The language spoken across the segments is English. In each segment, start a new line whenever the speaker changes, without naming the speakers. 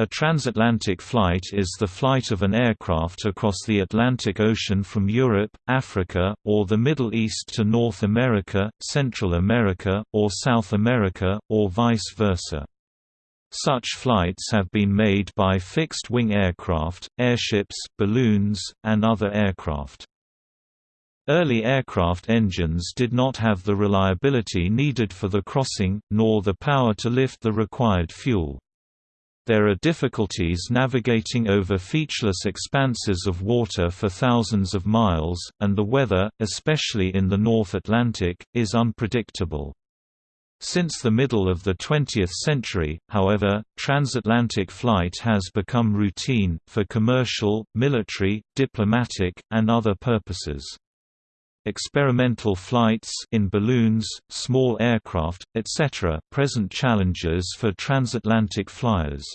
A transatlantic flight is the flight of an aircraft across the Atlantic Ocean from Europe, Africa, or the Middle East to North America, Central America, or South America, or vice versa. Such flights have been made by fixed-wing aircraft, airships, balloons, and other aircraft. Early aircraft engines did not have the reliability needed for the crossing, nor the power to lift the required fuel. There are difficulties navigating over featureless expanses of water for thousands of miles, and the weather, especially in the North Atlantic, is unpredictable. Since the middle of the 20th century, however, transatlantic flight has become routine, for commercial, military, diplomatic, and other purposes. Experimental flights in balloons, small aircraft, etc. present challenges for transatlantic flyers.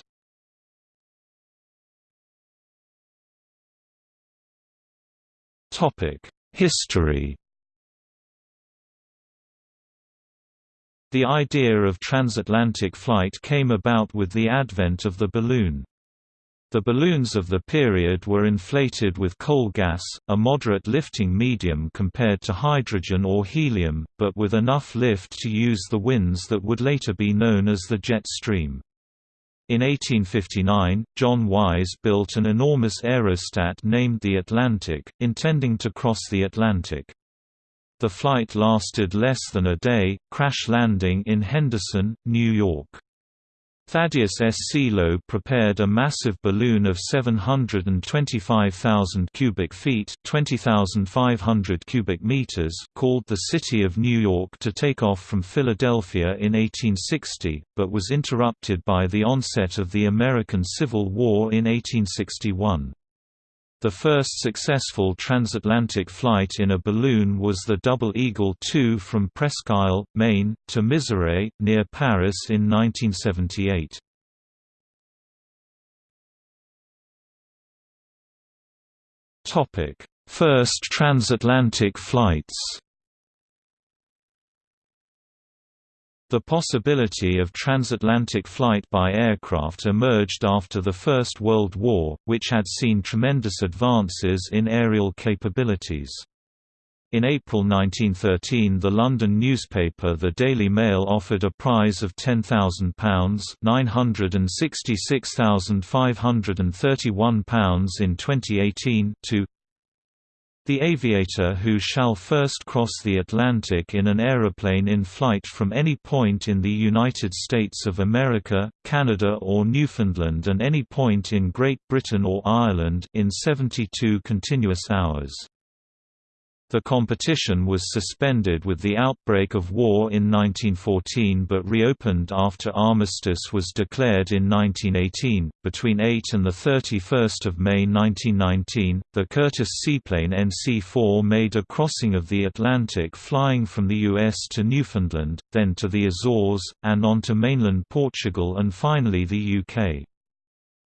History The idea of transatlantic flight came about with the advent of the balloon. The balloons of the period were inflated with coal gas, a moderate lifting medium compared to hydrogen or helium, but with enough lift to use the winds that would later be known as the jet stream. In 1859, John Wise built an enormous aerostat named the Atlantic, intending to cross the Atlantic. The flight lasted less than a day, crash landing in Henderson, New York. Thaddeus S. C. Lowe prepared a massive balloon of 725,000 cubic feet (20,500 cubic meters) called the City of New York to take off from Philadelphia in 1860, but was interrupted by the onset of the American Civil War in 1861. The first successful transatlantic flight in a balloon was the Double Eagle II from Presque Isle, Maine, to Miserey, near Paris in 1978. First transatlantic flights The possibility of transatlantic flight by aircraft emerged after the First World War, which had seen tremendous advances in aerial capabilities. In April 1913 the London newspaper The Daily Mail offered a prize of £10,000 £966,531 in 2018 to the aviator who shall first cross the Atlantic in an aeroplane in flight from any point in the United States of America, Canada or Newfoundland and any point in Great Britain or Ireland in 72 continuous hours. The competition was suspended with the outbreak of war in 1914 but reopened after armistice was declared in 1918. Between 8 and the 31st of May 1919, the Curtiss seaplane NC-4 made a crossing of the Atlantic flying from the US to Newfoundland, then to the Azores, and on to mainland Portugal and finally the UK.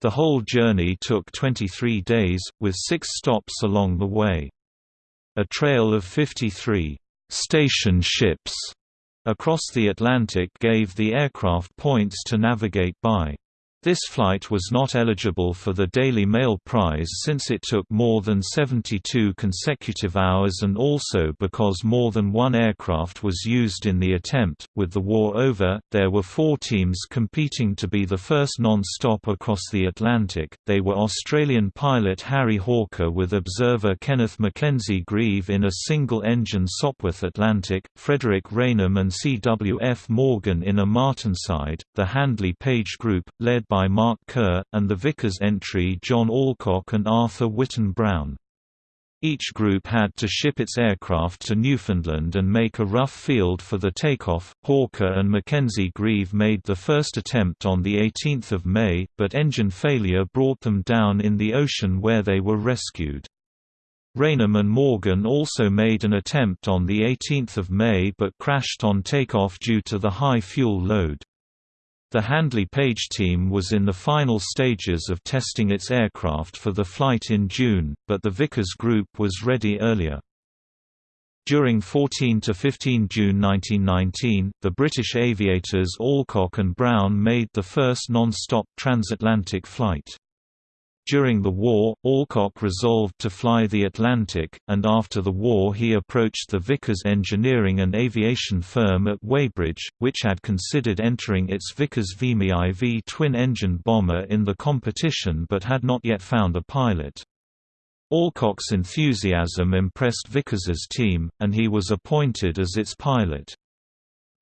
The whole journey took 23 days, with six stops along the way. A trail of 53 station ships across the Atlantic gave the aircraft points to navigate by. This flight was not eligible for the Daily Mail Prize since it took more than 72 consecutive hours and also because more than one aircraft was used in the attempt. With the war over, there were four teams competing to be the first non-stop across the Atlantic. They were Australian pilot Harry Hawker with observer Kenneth Mackenzie Grieve in a single-engine Sopwith Atlantic, Frederick Raynham and C.W.F. Morgan in a Martinsyde, the Handley Page Group, led by by Mark Kerr, and the Vickers entry John Alcock and Arthur Whitten Brown. Each group had to ship its aircraft to Newfoundland and make a rough field for the takeoff. Hawker and Mackenzie Grieve made the first attempt on 18 May, but engine failure brought them down in the ocean where they were rescued. Raynham and Morgan also made an attempt on 18 May but crashed on takeoff due to the high fuel load. The Handley Page team was in the final stages of testing its aircraft for the flight in June, but the Vickers Group was ready earlier. During 14 to 15 June 1919, the British aviators Alcock and Brown made the first non-stop transatlantic flight. During the war, Alcock resolved to fly the Atlantic, and after the war he approached the Vickers engineering and aviation firm at Weybridge, which had considered entering its Vickers Vimy IV twin-engine bomber in the competition but had not yet found a pilot. Alcock's enthusiasm impressed Vickers's team, and he was appointed as its pilot.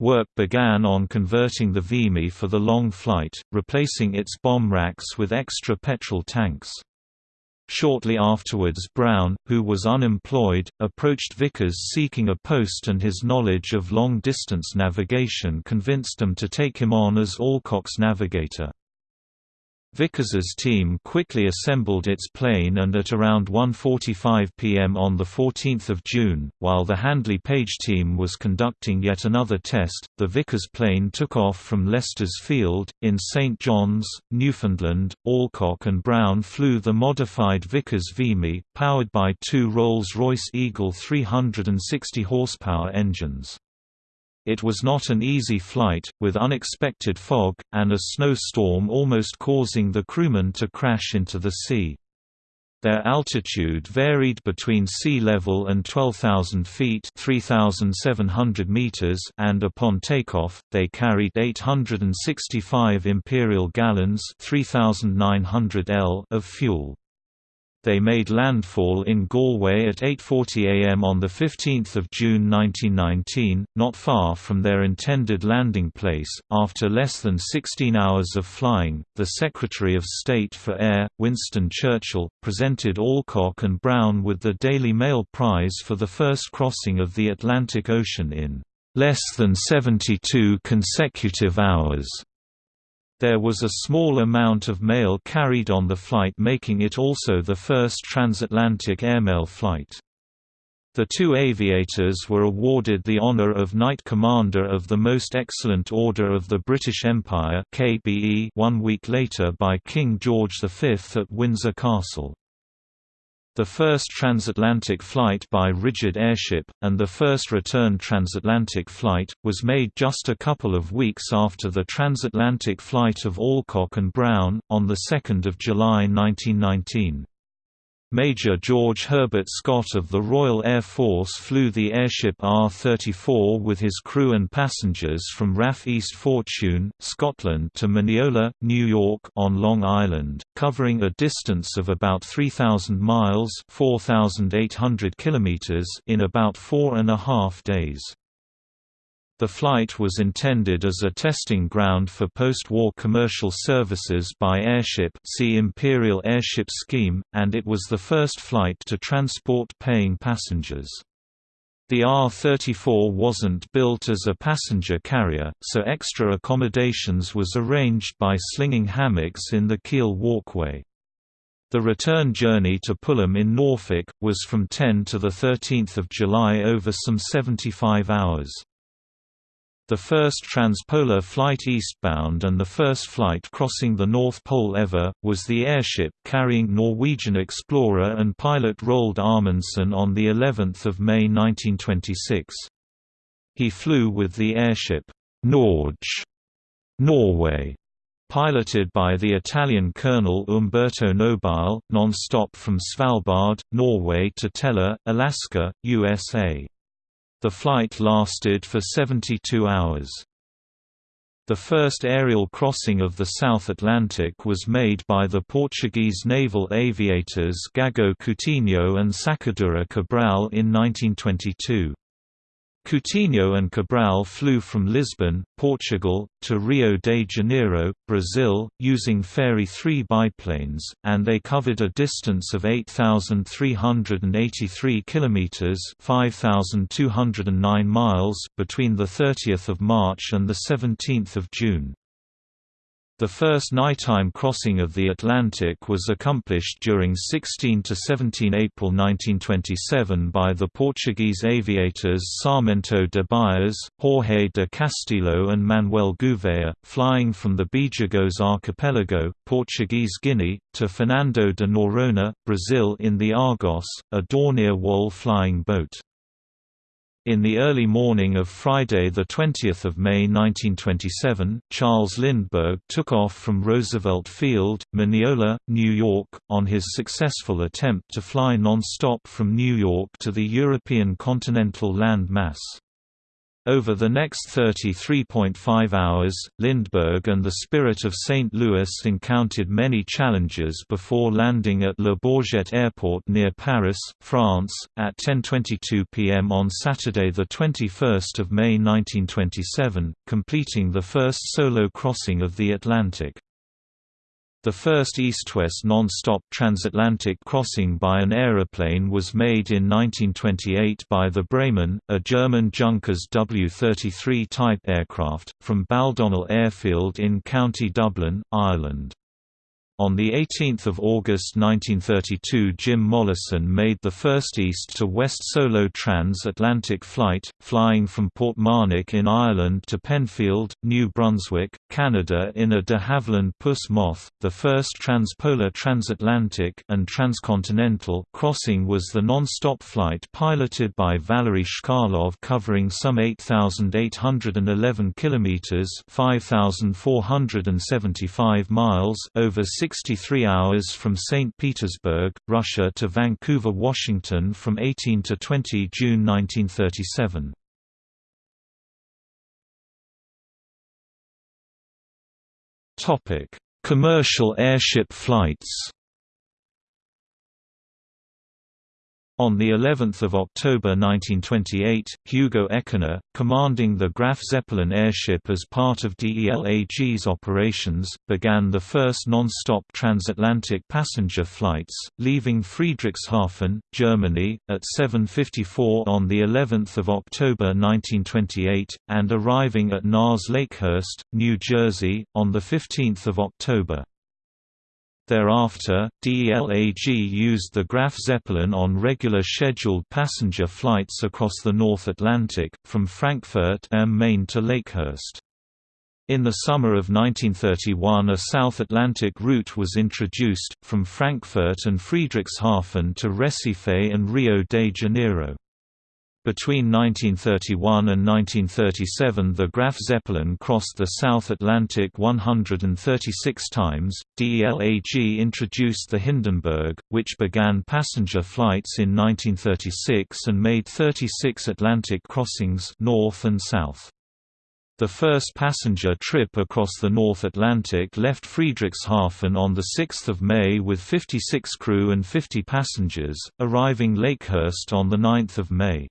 Work began on converting the Vimy for the long flight, replacing its bomb racks with extra petrol tanks. Shortly afterwards Brown, who was unemployed, approached Vickers seeking a post and his knowledge of long-distance navigation convinced them to take him on as Alcock's navigator. Vickers's team quickly assembled its plane and at around 1.45 pm on 14 June, while the Handley Page team was conducting yet another test, the Vickers plane took off from Lester's Field, in St John's, Newfoundland. Alcock and Brown flew the modified Vickers Vimy, powered by two Rolls-Royce Eagle 360 horsepower engines. It was not an easy flight, with unexpected fog, and a snowstorm almost causing the crewmen to crash into the sea. Their altitude varied between sea level and 12,000 feet (3,700 meters), and upon takeoff, they carried 865 imperial gallons (3,900 L) of fuel. They made landfall in Galway at 8.40 am on 15 June 1919, not far from their intended landing place. After less than 16 hours of flying, the Secretary of State for Air, Winston Churchill, presented Alcock and Brown with the Daily Mail Prize for the first crossing of the Atlantic Ocean in less than 72 consecutive hours. There was a small amount of mail carried on the flight making it also the first transatlantic airmail flight. The two aviators were awarded the honor of Knight Commander of the Most Excellent Order of the British Empire KBE one week later by King George V at Windsor Castle. The first transatlantic flight by rigid airship, and the first return transatlantic flight, was made just a couple of weeks after the transatlantic flight of Alcock and Brown, on 2 July 1919. Major George Herbert Scott of the Royal Air Force flew the airship R-34 with his crew and passengers from RAF East Fortune, Scotland to Mineola, New York on Long Island, covering a distance of about 3,000 miles 4,800 kilometers in about four and a half days. The flight was intended as a testing ground for post-war commercial services by airship see Imperial Airship Scheme, and it was the first flight to transport paying passengers. The R-34 wasn't built as a passenger carrier, so extra accommodations was arranged by slinging hammocks in the keel walkway. The return journey to Pulham in Norfolk, was from 10 to 13 July over some 75 hours. The first transpolar flight eastbound and the first flight crossing the North Pole ever, was the airship carrying Norwegian explorer and pilot Roald Amundsen on of May 1926. He flew with the airship, Norge, Norway, piloted by the Italian Colonel Umberto Nobile, non-stop from Svalbard, Norway to Teller, Alaska, USA. The flight lasted for 72 hours. The first aerial crossing of the South Atlantic was made by the Portuguese naval aviators Gago Coutinho and Sacadura Cabral in 1922. Coutinho and Cabral flew from Lisbon, Portugal, to Rio de Janeiro, Brazil, using Fairey 3 biplanes, and they covered a distance of 8,383 kilometers (5,209 miles) between the 30th of March and the 17th of June. The first nighttime crossing of the Atlantic was accomplished during 16 to 17 April 1927 by the Portuguese aviators Sarmento de Beires, Jorge de Castilho and Manuel Gouveia, flying from the Bijagos archipelago, Portuguese Guinea, to Fernando de Noronha, Brazil in the Argos, a Dornier Wal flying boat. In the early morning of Friday 20 May 1927, Charles Lindbergh took off from Roosevelt Field, Mineola, New York, on his successful attempt to fly non-stop from New York to the European continental land mass. Over the next 33.5 hours, Lindbergh and the Spirit of St. Louis encountered many challenges before landing at Le Bourget Airport near Paris, France, at 10.22 pm on Saturday 21 May 1927, completing the first solo crossing of the Atlantic. The first east-west non-stop transatlantic crossing by an aeroplane was made in 1928 by the Bremen, a German Junkers W-33 type aircraft, from Baldonnel Airfield in County Dublin, Ireland. On 18 August 1932 Jim Mollison made the first east-to-west solo trans-Atlantic flight, flying from Portmarnock in Ireland to Pennfield, New Brunswick, Canada in a de Havilland Puss Moth. The first transpolar transatlantic and transcontinental crossing was the non-stop flight piloted by Valery Chkalov covering some 8,811 kilometers (5,475 miles) over 63 hours from St. Petersburg, Russia to Vancouver, Washington from 18 to 20 June 1937. Commercial airship flights On the 11th of October 1928, Hugo Eckener, commanding the Graf Zeppelin airship as part of DELAG's operations, began the first non-stop transatlantic passenger flights, leaving Friedrichshafen, Germany, at 7:54 on the 11th of October 1928 and arriving at NAS Lakehurst, New Jersey, on the 15th of October. Thereafter, DELAG used the Graf Zeppelin on regular scheduled passenger flights across the North Atlantic, from Frankfurt am Main to Lakehurst. In the summer of 1931 a South Atlantic route was introduced, from Frankfurt and Friedrichshafen to Recife and Rio de Janeiro. Between 1931 and 1937 the Graf Zeppelin crossed the South Atlantic 136 times. DELAG introduced the Hindenburg, which began passenger flights in 1936 and made 36 Atlantic crossings north and south. The first passenger trip across the North Atlantic left Friedrichshafen on 6 May with 56 crew and 50 passengers, arriving Lakehurst on 9 May.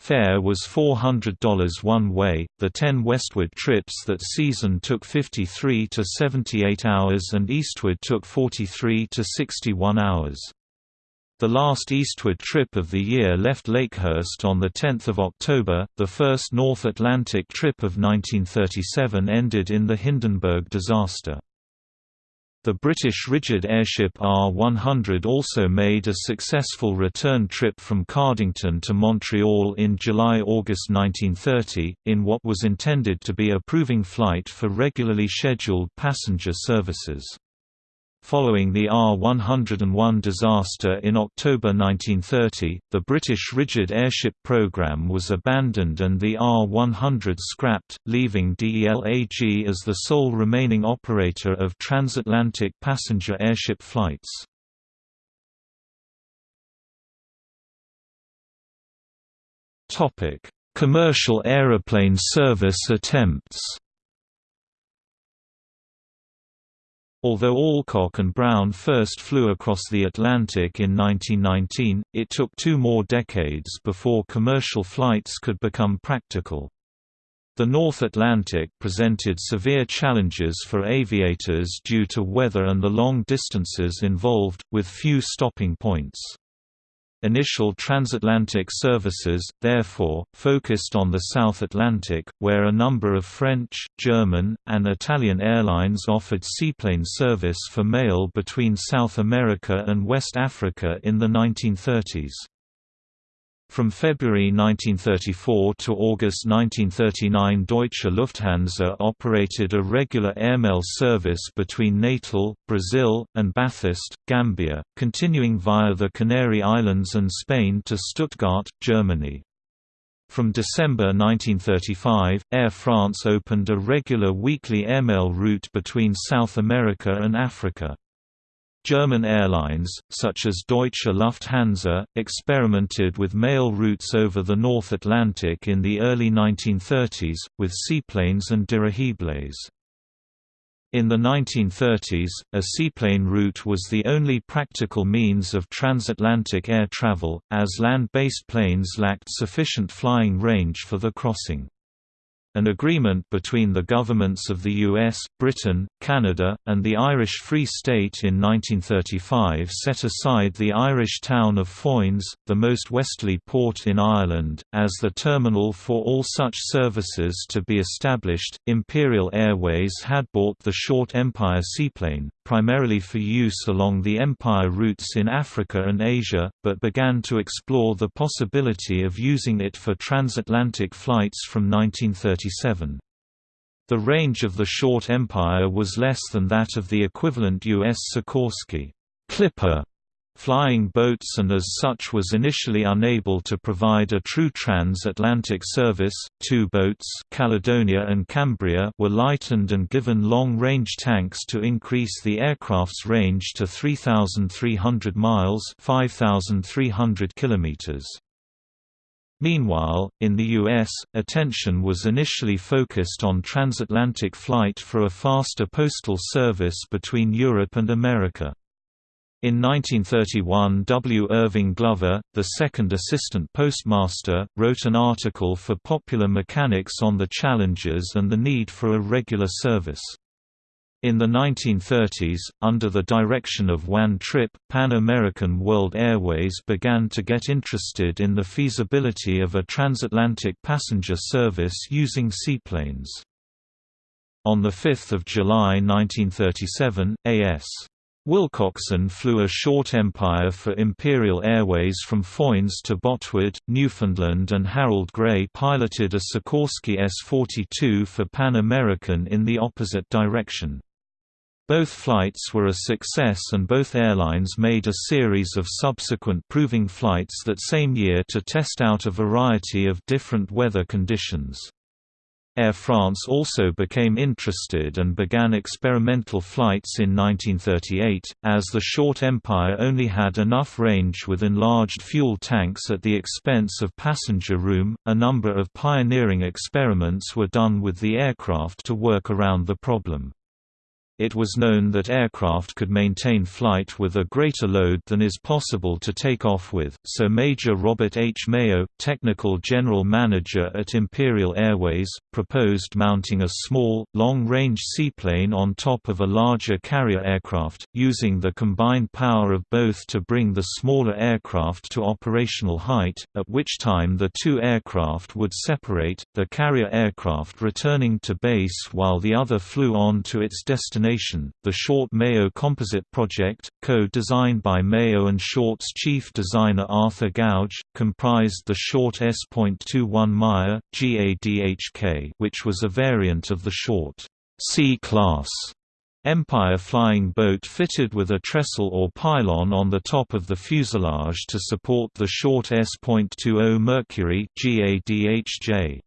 Fare was $400 one way. The 10 westward trips that season took 53 to 78 hours and eastward took 43 to 61 hours. The last eastward trip of the year left Lakehurst on 10 October. The first North Atlantic trip of 1937 ended in the Hindenburg disaster. The British rigid airship R-100 also made a successful return trip from Cardington to Montreal in July–August 1930, in what was intended to be a proving flight for regularly scheduled passenger services. Following the R-101 disaster in October 1930, the British rigid airship program was abandoned and the R-100 scrapped, leaving DELAG as the sole remaining operator of transatlantic passenger airship flights. Commercial aeroplane service attempts Although Alcock and Brown first flew across the Atlantic in 1919, it took two more decades before commercial flights could become practical. The North Atlantic presented severe challenges for aviators due to weather and the long distances involved, with few stopping points. Initial transatlantic services, therefore, focused on the South Atlantic, where a number of French, German, and Italian airlines offered seaplane service for mail between South America and West Africa in the 1930s. From February 1934 to August 1939 Deutsche Lufthansa operated a regular airmail service between Natal, Brazil, and Bathurst, Gambia, continuing via the Canary Islands and Spain to Stuttgart, Germany. From December 1935, Air France opened a regular weekly airmail route between South America and Africa. German airlines, such as Deutsche Lufthansa, experimented with mail routes over the North Atlantic in the early 1930s, with seaplanes and dirigibles. In the 1930s, a seaplane route was the only practical means of transatlantic air travel, as land-based planes lacked sufficient flying range for the crossing. An agreement between the governments of the US, Britain, Canada, and the Irish Free State in 1935 set aside the Irish town of Foynes, the most westerly port in Ireland, as the terminal for all such services to be established. Imperial Airways had bought the Short Empire seaplane, primarily for use along the Empire routes in Africa and Asia, but began to explore the possibility of using it for transatlantic flights from 1937. The range of the Short Empire was less than that of the equivalent U.S. Sikorsky Clipper Flying boats and as such was initially unable to provide a true transatlantic service. Two boats, Caledonia and Cambria, were lightened and given long-range tanks to increase the aircraft's range to 3,300 miles (5,300 kilometers). Meanwhile, in the U.S., attention was initially focused on transatlantic flight for a faster postal service between Europe and America. In 1931 W. Irving Glover, the second assistant postmaster, wrote an article for Popular Mechanics on the challenges and the need for a regular service. In the 1930s, under the direction of Juan Trippe, Pan American World Airways began to get interested in the feasibility of a transatlantic passenger service using seaplanes. On 5 July 1937, A.S. Wilcockson flew a short Empire for Imperial Airways from Foynes to Botwood, Newfoundland and Harold Gray piloted a Sikorsky S-42 for Pan American in the opposite direction. Both flights were a success and both airlines made a series of subsequent proving flights that same year to test out a variety of different weather conditions. Air France also became interested and began experimental flights in 1938, as the short Empire only had enough range with enlarged fuel tanks at the expense of passenger room. A number of pioneering experiments were done with the aircraft to work around the problem it was known that aircraft could maintain flight with a greater load than is possible to take off with, so Major Robert H. Mayo, technical general manager at Imperial Airways, proposed mounting a small, long-range seaplane on top of a larger carrier aircraft, using the combined power of both to bring the smaller aircraft to operational height, at which time the two aircraft would separate, the carrier aircraft returning to base while the other flew on to its destination the Short Mayo Composite Project, co-designed by Mayo and Short's chief designer Arthur Gouge, comprised the Short S.21 Maia, GADHK which was a variant of the Short C-class Empire flying boat fitted with a trestle or pylon on the top of the fuselage to support the short S.20 Mercury GADHJ.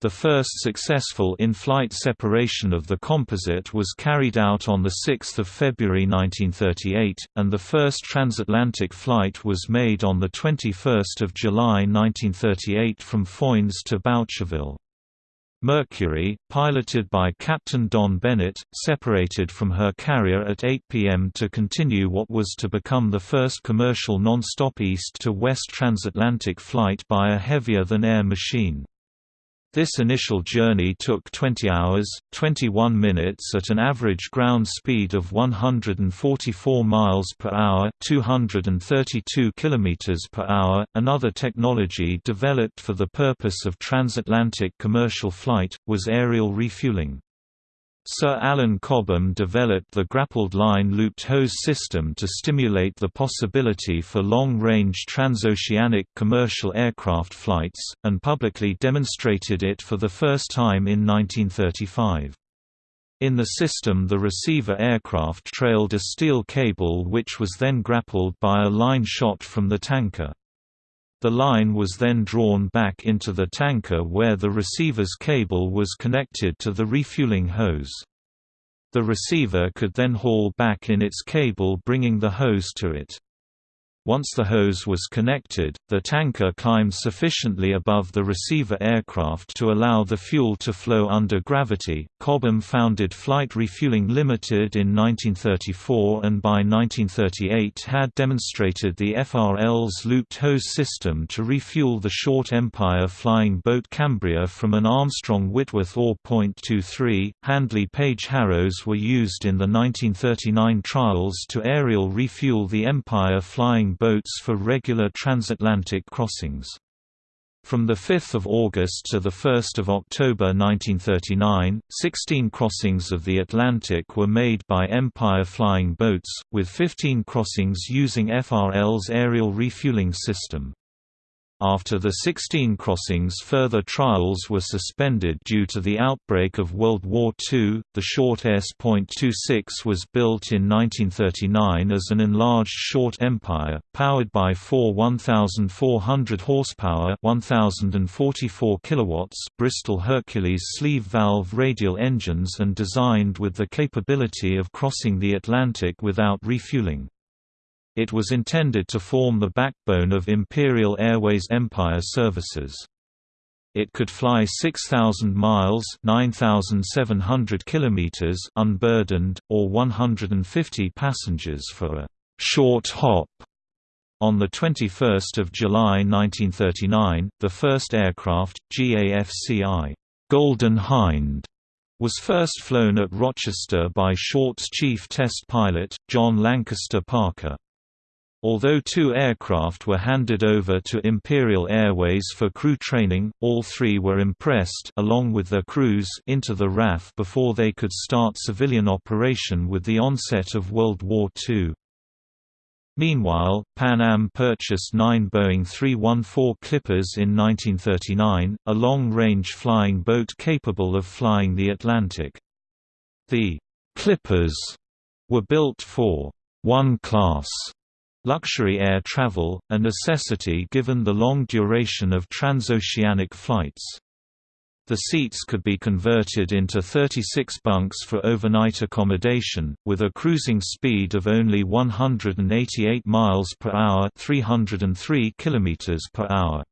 The first successful in-flight separation of the composite was carried out on 6 February 1938, and the first transatlantic flight was made on 21 July 1938 from Foynes to Boucherville. Mercury, piloted by Captain Don Bennett, separated from her carrier at 8 p.m. to continue what was to become the first commercial non-stop east-to-west transatlantic flight by a heavier-than-air machine. This initial journey took 20 hours, 21 minutes at an average ground speed of 144 miles per hour, 232 kilometers per hour. Another technology developed for the purpose of transatlantic commercial flight was aerial refueling. Sir Alan Cobham developed the grappled line looped hose system to stimulate the possibility for long-range transoceanic commercial aircraft flights, and publicly demonstrated it for the first time in 1935. In the system the receiver aircraft trailed a steel cable which was then grappled by a line shot from the tanker. The line was then drawn back into the tanker where the receiver's cable was connected to the refueling hose. The receiver could then haul back in its cable bringing the hose to it. Once the hose was connected, the tanker climbed sufficiently above the receiver aircraft to allow the fuel to flow under gravity. Cobham founded Flight Refueling Limited in 1934 and by 1938 had demonstrated the FRL's looped hose system to refuel the short Empire flying boat Cambria from an Armstrong Whitworth or .23. Handley Page Harrows were used in the 1939 trials to aerial refuel the Empire flying boats for regular transatlantic crossings. From 5 August to 1 October 1939, 16 crossings of the Atlantic were made by Empire flying boats, with 15 crossings using FRL's aerial refueling system. After the 16 crossings further trials were suspended due to the outbreak of World War II. The short S.26 was built in 1939 as an enlarged short Empire, powered by four 1,400 horsepower 1,044 kilowatts Bristol Hercules sleeve valve radial engines and designed with the capability of crossing the Atlantic without refueling. It was intended to form the backbone of Imperial Airways Empire services. It could fly 6,000 miles (9,700 kilometers) unburdened, or 150 passengers for a short hop. On 21 July 1939, the first aircraft, GAFCI Golden Hind, was first flown at Rochester by Short's chief test pilot, John Lancaster Parker. Although two aircraft were handed over to Imperial Airways for crew training, all three were impressed along with their crews into the RAF before they could start civilian operation with the onset of World War II. Meanwhile, Pan Am purchased nine Boeing 314 Clippers in 1939, a long-range flying boat capable of flying the Atlantic. The Clippers were built for one class luxury air travel, a necessity given the long duration of transoceanic flights. The seats could be converted into 36 bunks for overnight accommodation, with a cruising speed of only 188 miles per hour, 303 kilometers per hour.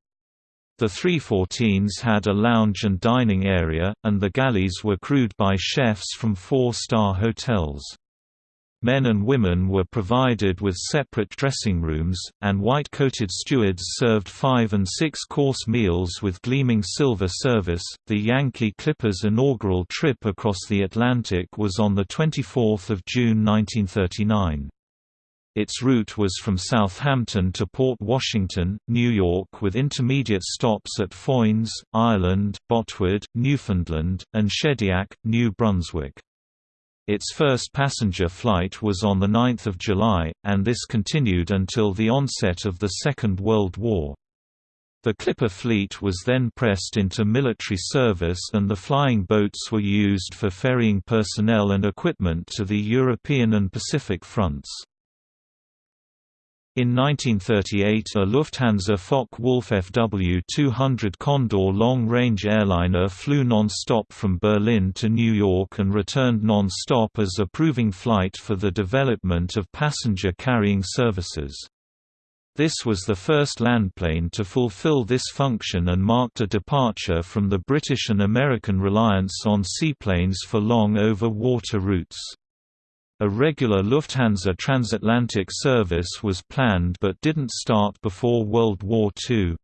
The 314s had a lounge and dining area, and the galleys were crewed by chefs from four-star hotels. Men and women were provided with separate dressing rooms, and white-coated stewards served five- and six-course meals with gleaming silver service. The Yankee Clipper's inaugural trip across the Atlantic was on the 24 June 1939. Its route was from Southampton to Port Washington, New York with intermediate stops at Foynes, Ireland, Botwood, Newfoundland, and Shediac, New Brunswick. Its first passenger flight was on 9 July, and this continued until the onset of the Second World War. The Clipper fleet was then pressed into military service and the flying boats were used for ferrying personnel and equipment to the European and Pacific fronts. In 1938 a Lufthansa Focke-Wulf FW-200 Condor long-range airliner flew non-stop from Berlin to New York and returned non-stop as a proving flight for the development of passenger-carrying services. This was the first landplane to fulfill this function and marked a departure from the British and American reliance on seaplanes for long over water routes. A regular Lufthansa transatlantic service was planned but didn't start before World War II.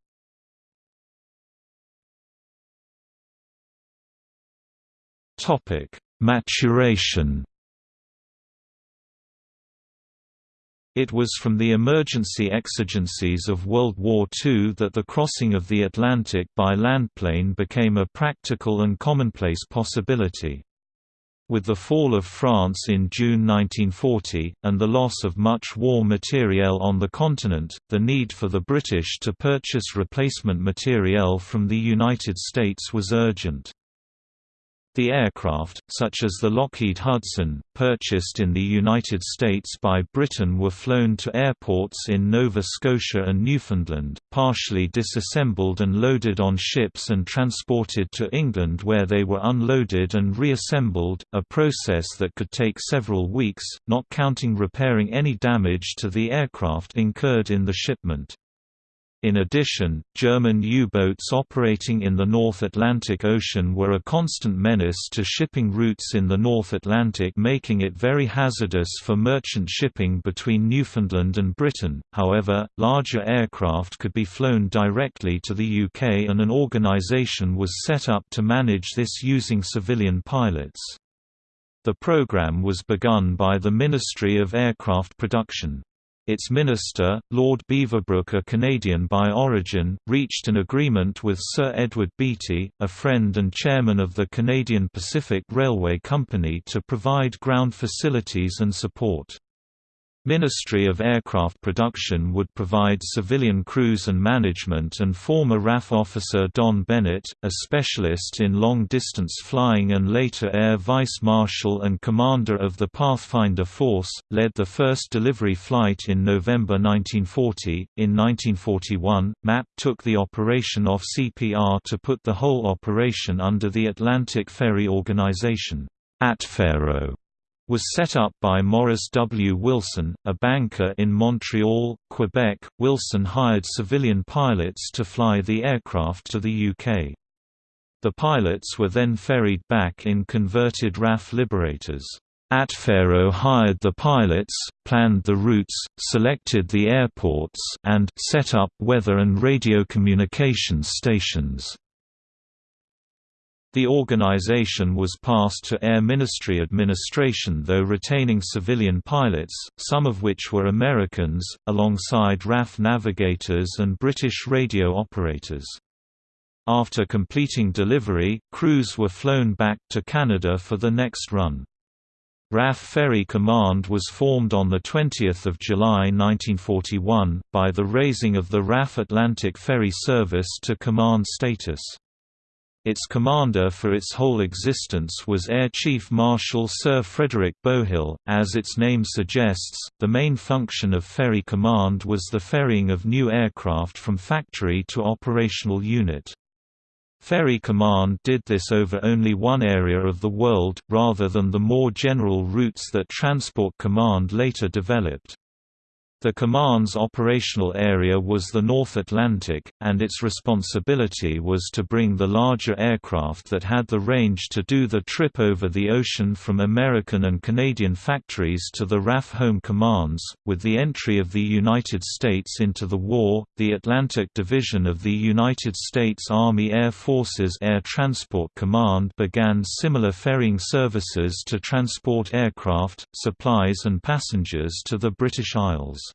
Maturation It was from the emergency exigencies of World War II that the crossing of the Atlantic by landplane became a practical and commonplace possibility. With the fall of France in June 1940, and the loss of much war materiel on the continent, the need for the British to purchase replacement materiel from the United States was urgent. The aircraft, such as the Lockheed Hudson, purchased in the United States by Britain were flown to airports in Nova Scotia and Newfoundland, partially disassembled and loaded on ships and transported to England where they were unloaded and reassembled, a process that could take several weeks, not counting repairing any damage to the aircraft incurred in the shipment. In addition, German U-boats operating in the North Atlantic Ocean were a constant menace to shipping routes in the North Atlantic making it very hazardous for merchant shipping between Newfoundland and Britain. However, larger aircraft could be flown directly to the UK and an organisation was set up to manage this using civilian pilots. The programme was begun by the Ministry of Aircraft Production. Its minister, Lord Beaverbrook a Canadian by origin, reached an agreement with Sir Edward Beatty, a friend and chairman of the Canadian Pacific Railway Company to provide ground facilities and support. Ministry of Aircraft Production would provide civilian crews and management and former RAF officer Don Bennett, a specialist in long-distance flying and later Air Vice Marshal and commander of the Pathfinder Force, led the first delivery flight in November 1940. In 1941, MAP took the operation off CPR to put the whole operation under the Atlantic Ferry Organization. ATFERO was set up by Morris W. Wilson, a banker in Montreal, Quebec. Wilson hired civilian pilots to fly the aircraft to the UK. The pilots were then ferried back in converted RAF Liberators. ATFERO hired the pilots, planned the routes, selected the airports and set up weather and radio communications stations. The organization was passed to Air Ministry administration though retaining civilian pilots, some of which were Americans, alongside RAF navigators and British radio operators. After completing delivery, crews were flown back to Canada for the next run. RAF Ferry Command was formed on 20 July 1941, by the raising of the RAF Atlantic Ferry Service to command status. Its commander for its whole existence was Air Chief Marshal Sir Frederick Bowhill. As its name suggests, the main function of Ferry Command was the ferrying of new aircraft from factory to operational unit. Ferry Command did this over only one area of the world, rather than the more general routes that Transport Command later developed. The command's operational area was the North Atlantic, and its responsibility was to bring the larger aircraft that had the range to do the trip over the ocean from American and Canadian factories to the RAF home commands. With the entry of the United States into the war, the Atlantic Division of the United States Army Air Forces Air Transport Command began similar ferrying services to transport aircraft, supplies, and passengers to the British Isles.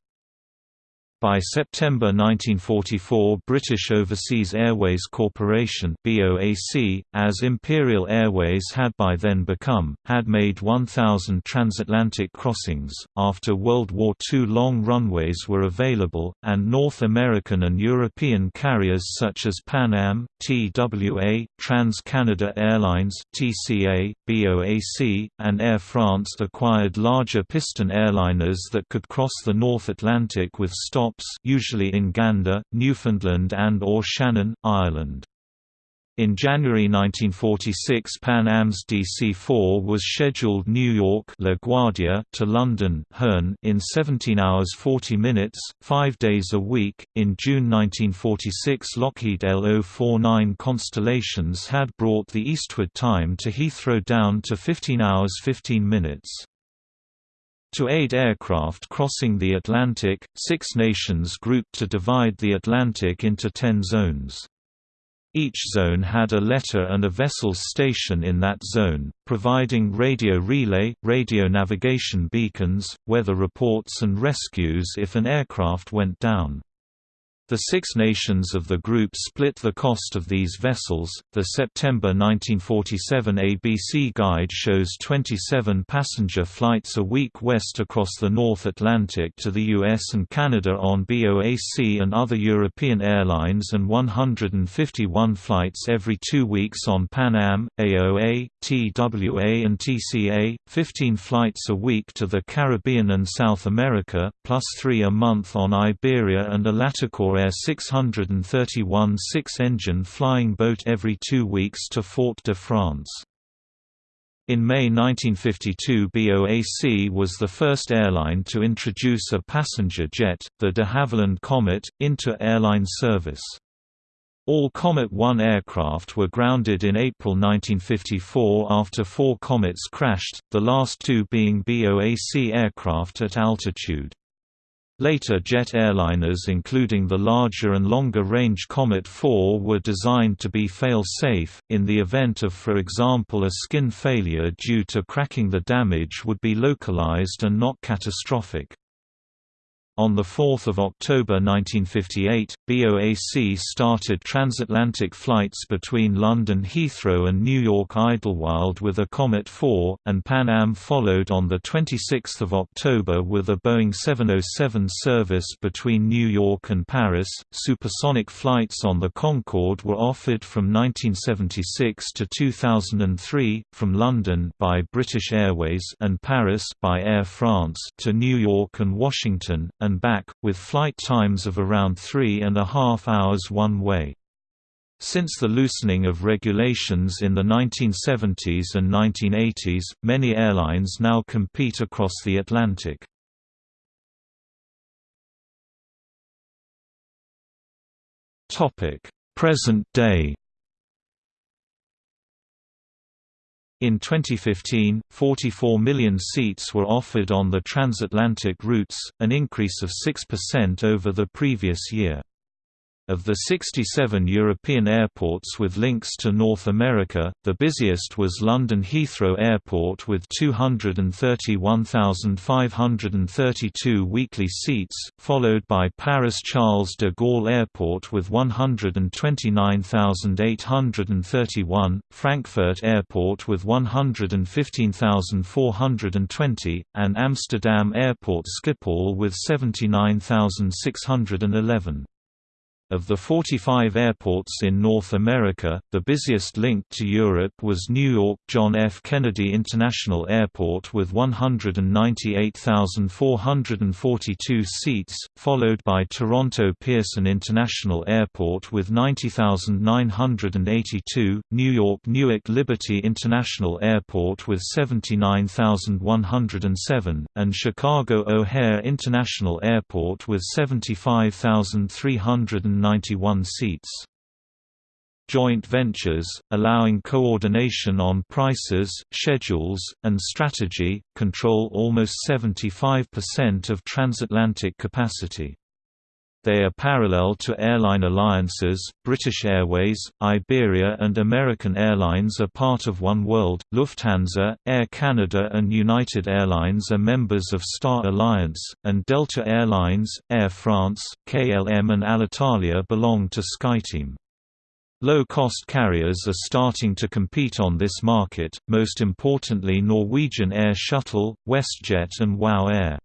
By September 1944 British Overseas Airways Corporation BOAC, as Imperial Airways had by then become, had made 1,000 transatlantic crossings. After World War II long runways were available, and North American and European carriers such as Pan Am, TWA, Trans-Canada Airlines TCA, BOAC, and Air France acquired larger piston airliners that could cross the North Atlantic with stop usually in Gander, Newfoundland and or Shannon, Ireland. In January 1946 Pan Am's DC-4 was scheduled New York LaGuardia to London Hurn in 17 hours 40 minutes, five days a week. In June 1946 Lockheed L049 Constellations had brought the eastward time to Heathrow down to 15 hours 15 minutes. To aid aircraft crossing the Atlantic, six nations grouped to divide the Atlantic into ten zones. Each zone had a letter and a vessel's station in that zone, providing radio relay, radio navigation beacons, weather reports and rescues if an aircraft went down. The Six Nations of the group split the cost of these vessels. The September 1947 ABC guide shows 27 passenger flights a week west across the North Atlantic to the US and Canada on BOAC and other European airlines and 151 flights every two weeks on Pan Am, AOA, TWA, and TCA, 15 flights a week to the Caribbean and South America, plus three a month on Iberia and a Latikor Air 631 six-engine flying boat every two weeks to Fort-de-France. In May 1952 BOAC was the first airline to introduce a passenger jet, the de Havilland Comet, into airline service. All Comet 1 aircraft were grounded in April 1954 after four Comets crashed, the last two being BOAC aircraft at altitude. Later jet airliners including the larger and longer-range Comet 4 were designed to be fail-safe, in the event of for example a skin failure due to cracking the damage would be localized and not catastrophic. On 4 October 1958, BOAC started transatlantic flights between London Heathrow and New York Idlewild with a Comet 4, and Pan Am followed on 26 October with a Boeing 707 service between New York and Paris. Supersonic flights on the Concorde were offered from 1976 to 2003, from London by British Airways and Paris by Air France to New York and Washington, and back, with flight times of around three and a half hours one way. Since the loosening of regulations in the 1970s and 1980s, many airlines now compete across the Atlantic. Present day In 2015, 44 million seats were offered on the transatlantic routes, an increase of 6% over the previous year. Of the 67 European airports with links to North America, the busiest was London Heathrow Airport with 231,532 weekly seats, followed by Paris Charles de Gaulle Airport with 129,831, Frankfurt Airport with 115,420, and Amsterdam Airport Schiphol with 79,611. Of the 45 airports in North America, the busiest link to Europe was New York John F. Kennedy International Airport with 198,442 seats, followed by Toronto Pearson International Airport with 90,982, New York Newark Liberty International Airport with 79,107, and Chicago O'Hare International Airport with 75,300 191 seats. Joint ventures, allowing coordination on prices, schedules, and strategy, control almost 75% of transatlantic capacity. They are parallel to airline alliances, British Airways, Iberia and American Airlines are part of One World, Lufthansa, Air Canada and United Airlines are members of Star Alliance, and Delta Airlines, Air France, KLM and Alitalia belong to SkyTeam. Low-cost carriers are starting to compete on this market, most importantly Norwegian Air Shuttle, WestJet and WOW Air.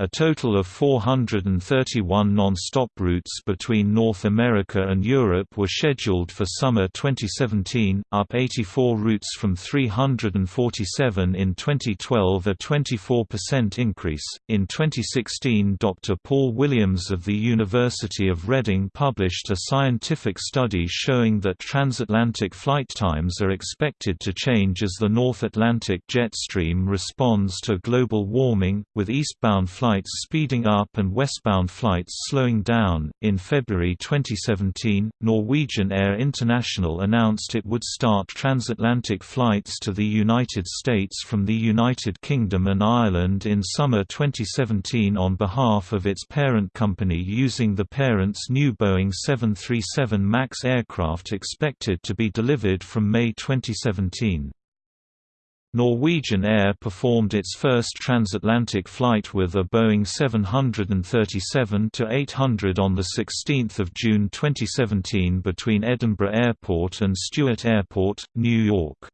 A total of 431 non-stop routes between North America and Europe were scheduled for summer 2017, up 84 routes from 347 in 2012, a 24% increase. In 2016, Dr. Paul Williams of the University of Reading published a scientific study showing that transatlantic flight times are expected to change as the North Atlantic jet stream responds to global warming, with eastbound flights flights speeding up and westbound flights slowing down. In February 2017, Norwegian Air International announced it would start transatlantic flights to the United States from the United Kingdom and Ireland in summer 2017 on behalf of its parent company using the parent's new Boeing 737 MAX aircraft expected to be delivered from May 2017. Norwegian Air performed its first transatlantic flight with a Boeing 737-800 on 16 June 2017 between Edinburgh Airport and Stewart Airport, New York.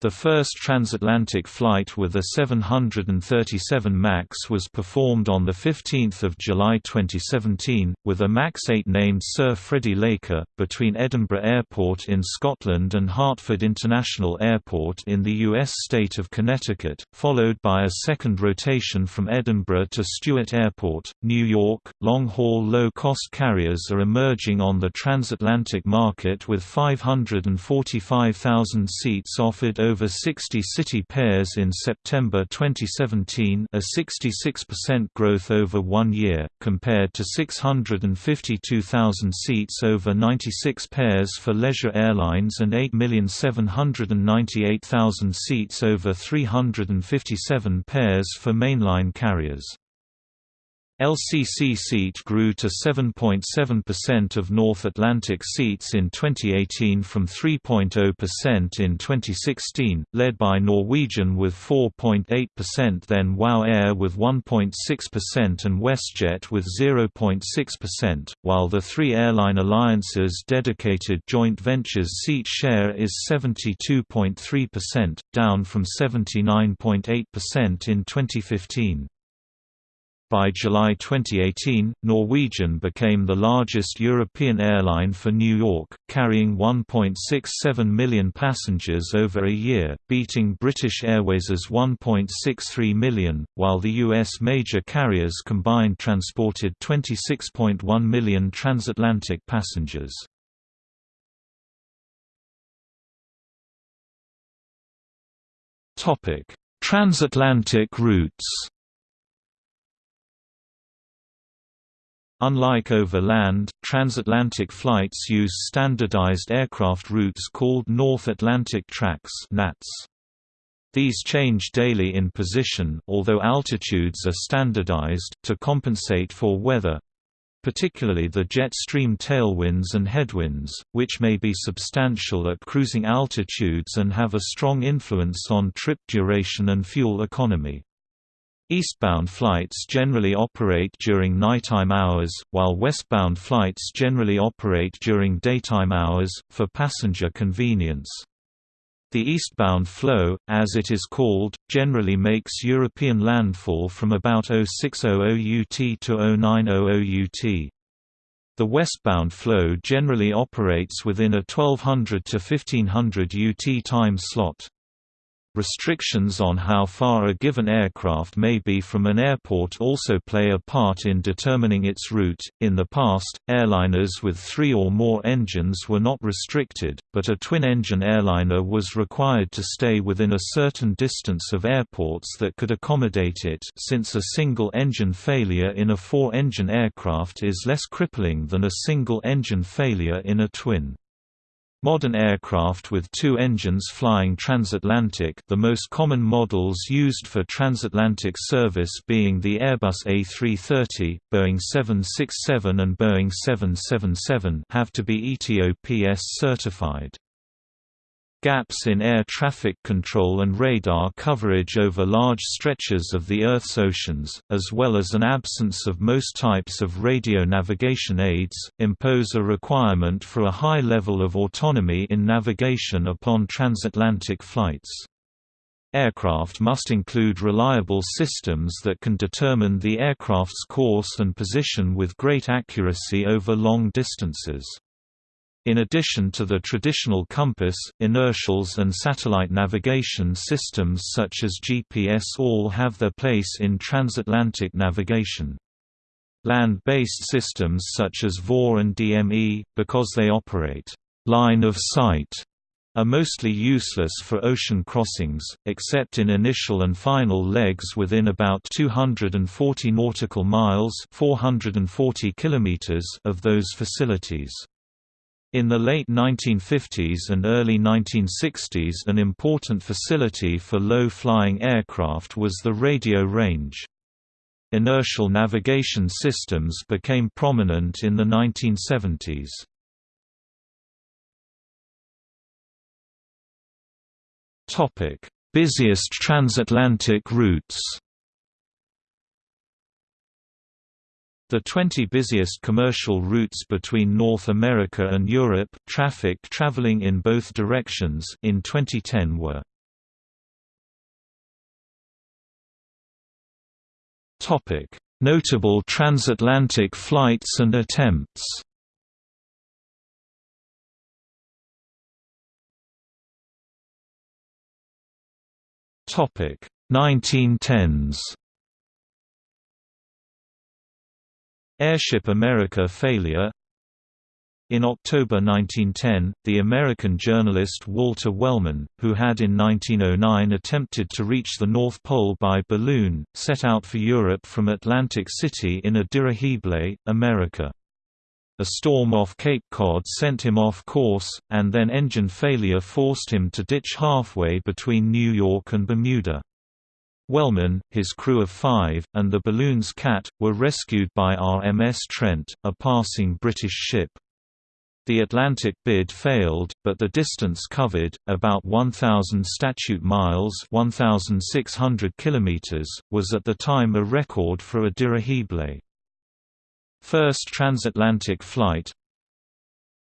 The first transatlantic flight with a 737 MAX was performed on 15 July 2017, with a MAX 8 named Sir Freddie Laker, between Edinburgh Airport in Scotland and Hartford International Airport in the U.S. state of Connecticut, followed by a second rotation from Edinburgh to Stewart Airport, New York. Long-haul low-cost carriers are emerging on the transatlantic market with 545,000 seats offered over 60 city pairs in September 2017 a 66% growth over one year, compared to 652,000 seats over 96 pairs for leisure airlines and 8,798,000 seats over 357 pairs for mainline carriers. LCC seat grew to 7.7% of North Atlantic seats in 2018 from 3.0% in 2016, led by Norwegian with 4.8% then WOW Air with 1.6% and WestJet with 0.6%, while the three airline alliances dedicated joint ventures seat share is 72.3%, down from 79.8% in 2015. By July 2018, Norwegian became the largest European airline for New York, carrying 1.67 million passengers over a year, beating British Airways's 1.63 million, while the U.S. major carriers combined transported 26.1 million transatlantic passengers. Transatlantic routes Unlike overland, transatlantic flights use standardized aircraft routes called North Atlantic Tracks NATS. These change daily in position although altitudes are standardized, to compensate for weather particularly the jet stream tailwinds and headwinds, which may be substantial at cruising altitudes and have a strong influence on trip duration and fuel economy. Eastbound flights generally operate during nighttime hours, while westbound flights generally operate during daytime hours, for passenger convenience. The eastbound flow, as it is called, generally makes European landfall from about 0600 UT to 0900 UT. The westbound flow generally operates within a 1200 to 1500 UT time slot. Restrictions on how far a given aircraft may be from an airport also play a part in determining its route. In the past, airliners with three or more engines were not restricted, but a twin engine airliner was required to stay within a certain distance of airports that could accommodate it, since a single engine failure in a four engine aircraft is less crippling than a single engine failure in a twin. Modern aircraft with two engines flying transatlantic the most common models used for transatlantic service being the Airbus A330, Boeing 767 and Boeing 777 have to be ETOPS certified. Gaps in air traffic control and radar coverage over large stretches of the Earth's oceans, as well as an absence of most types of radio navigation aids, impose a requirement for a high level of autonomy in navigation upon transatlantic flights. Aircraft must include reliable systems that can determine the aircraft's course and position with great accuracy over long distances. In addition to the traditional compass, inertials and satellite navigation systems such as GPS all have their place in transatlantic navigation. Land-based systems such as VOR and DME, because they operate line of sight, are mostly useless for ocean crossings, except in initial and final legs within about 240 nautical miles 440 kilometers of those facilities. In the late 1950s and early 1960s an important facility for low-flying aircraft was the radio range. Inertial navigation systems became prominent in the 1970s. Topic: Busiest transatlantic routes. The 20 busiest commercial routes between North America and Europe traffic traveling in both directions in 2010 were Topic: Notable transatlantic flights and attempts. Topic: 1910s. Airship America failure In October 1910, the American journalist Walter Wellman, who had in 1909 attempted to reach the North Pole by balloon, set out for Europe from Atlantic City in a dirigible, America. A storm off Cape Cod sent him off course, and then engine failure forced him to ditch halfway between New York and Bermuda. Wellman, his crew of five, and the balloon's cat, were rescued by RMS Trent, a passing British ship. The Atlantic bid failed, but the distance covered, about 1,000 statute miles 1,600 kilometers, was at the time a record for a dirigible. First transatlantic flight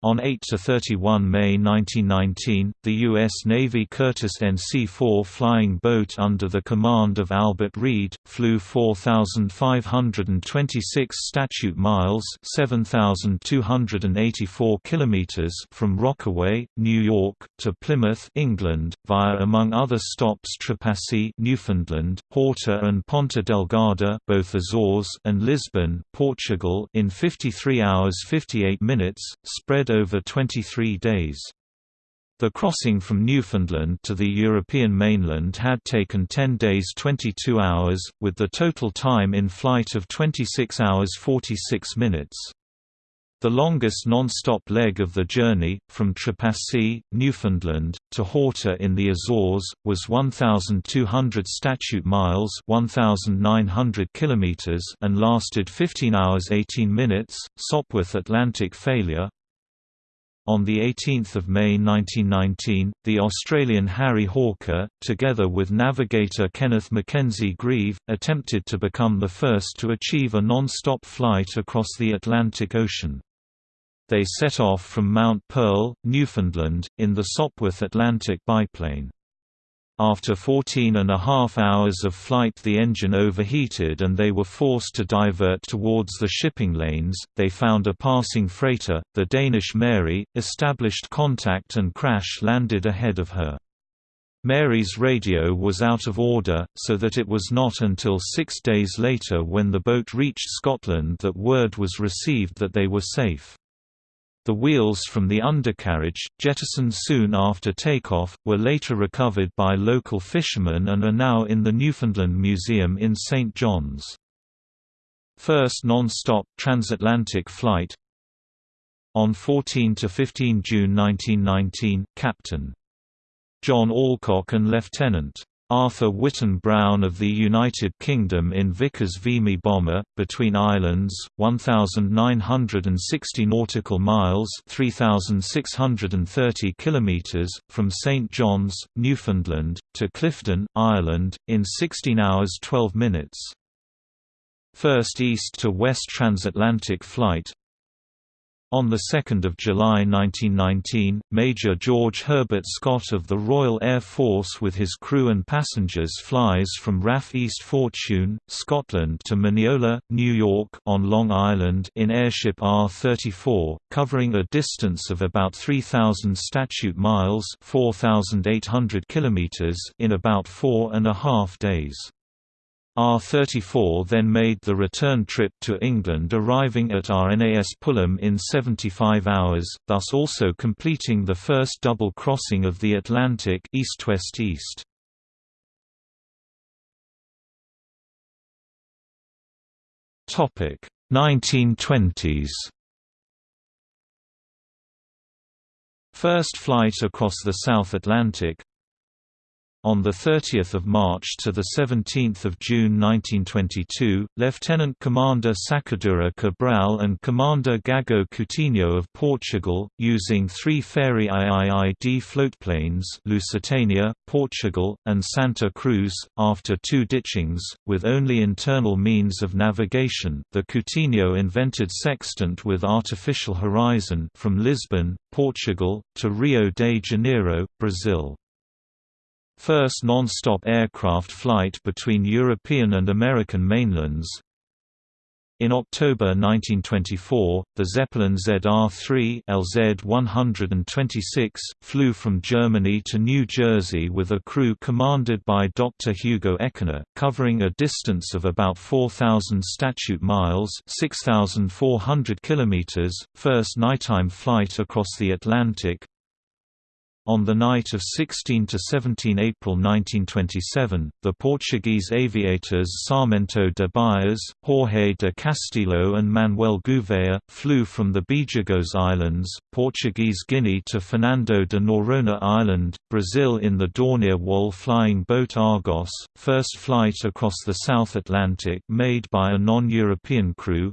on 8–31 May 1919, the U.S. Navy Curtiss NC-4 flying boat under the command of Albert Read, flew 4,526 statute miles 7,284 kilometers from Rockaway, New York, to Plymouth, England, via among other stops Trepassey Newfoundland, Horta and Ponta Delgada both Azores and Lisbon, Portugal in 53 hours 58 minutes, spread over 23 days. The crossing from Newfoundland to the European mainland had taken 10 days 22 hours, with the total time in flight of 26 hours 46 minutes. The longest non-stop leg of the journey, from Trepassey, Newfoundland, to Horta in the Azores, was 1,200 statute miles 1,900 kilometers and lasted 15 hours 18 minutes. Sopwith Atlantic failure, on 18 May 1919, the Australian Harry Hawker, together with navigator Kenneth Mackenzie Grieve, attempted to become the first to achieve a non-stop flight across the Atlantic Ocean. They set off from Mount Pearl, Newfoundland, in the Sopwith Atlantic biplane. After 14 and a half hours of flight the engine overheated and they were forced to divert towards the shipping lanes. They found a passing freighter, the Danish Mary, established contact and crash-landed ahead of her. Mary's radio was out of order, so that it was not until six days later when the boat reached Scotland that word was received that they were safe. The wheels from the undercarriage, jettisoned soon after takeoff, were later recovered by local fishermen and are now in the Newfoundland Museum in St. John's. First non-stop, transatlantic flight On 14–15 June 1919, Captain. John Alcock and Lieutenant. Arthur Whitten Brown of the United Kingdom in Vickers Vimy bomber, between islands, 1,960 nautical miles 3,630 kilometres, from St John's, Newfoundland, to Clifden, Ireland, in 16 hours 12 minutes. First east to west transatlantic flight, on 2 July 1919, Major George Herbert Scott of the Royal Air Force with his crew and passengers flies from RAF East Fortune, Scotland to Mineola, New York on Long Island in airship R-34, covering a distance of about 3,000 statute miles 4,800 kilometers in about four and a half days. R-34 then made the return trip to England arriving at RNAS Pulham in 75 hours, thus also completing the first double crossing of the Atlantic east-west-east. Topic 1920s First flight across the South Atlantic On 30 March to 17 June 1922, Lieutenant Commander Sacadura Cabral and Commander Gago Coutinho of Portugal, using three Fairey IIID floatplanes Lusitania, Portugal, and Santa Cruz, after two ditchings, with only internal means of navigation, the Coutinho invented sextant with artificial horizon from Lisbon, Portugal, to Rio de Janeiro, Brazil. First non-stop aircraft flight between European and American mainlands. In October 1924, the Zeppelin ZR-3 LZ-126 flew from Germany to New Jersey with a crew commanded by Dr. Hugo Eckener, covering a distance of about 4,000 statute miles (6,400 kilometers). First nighttime flight across the Atlantic, on the night of 16 to 17 April 1927, the Portuguese aviators Sarmento de Beires, Jorge de Castilho and Manuel Gouveia, flew from the Bijagos Islands, Portuguese Guinea to Fernando de Noronha Island, Brazil in the Dornier Wal flying boat Argos, first flight across the South Atlantic made by a non-European crew,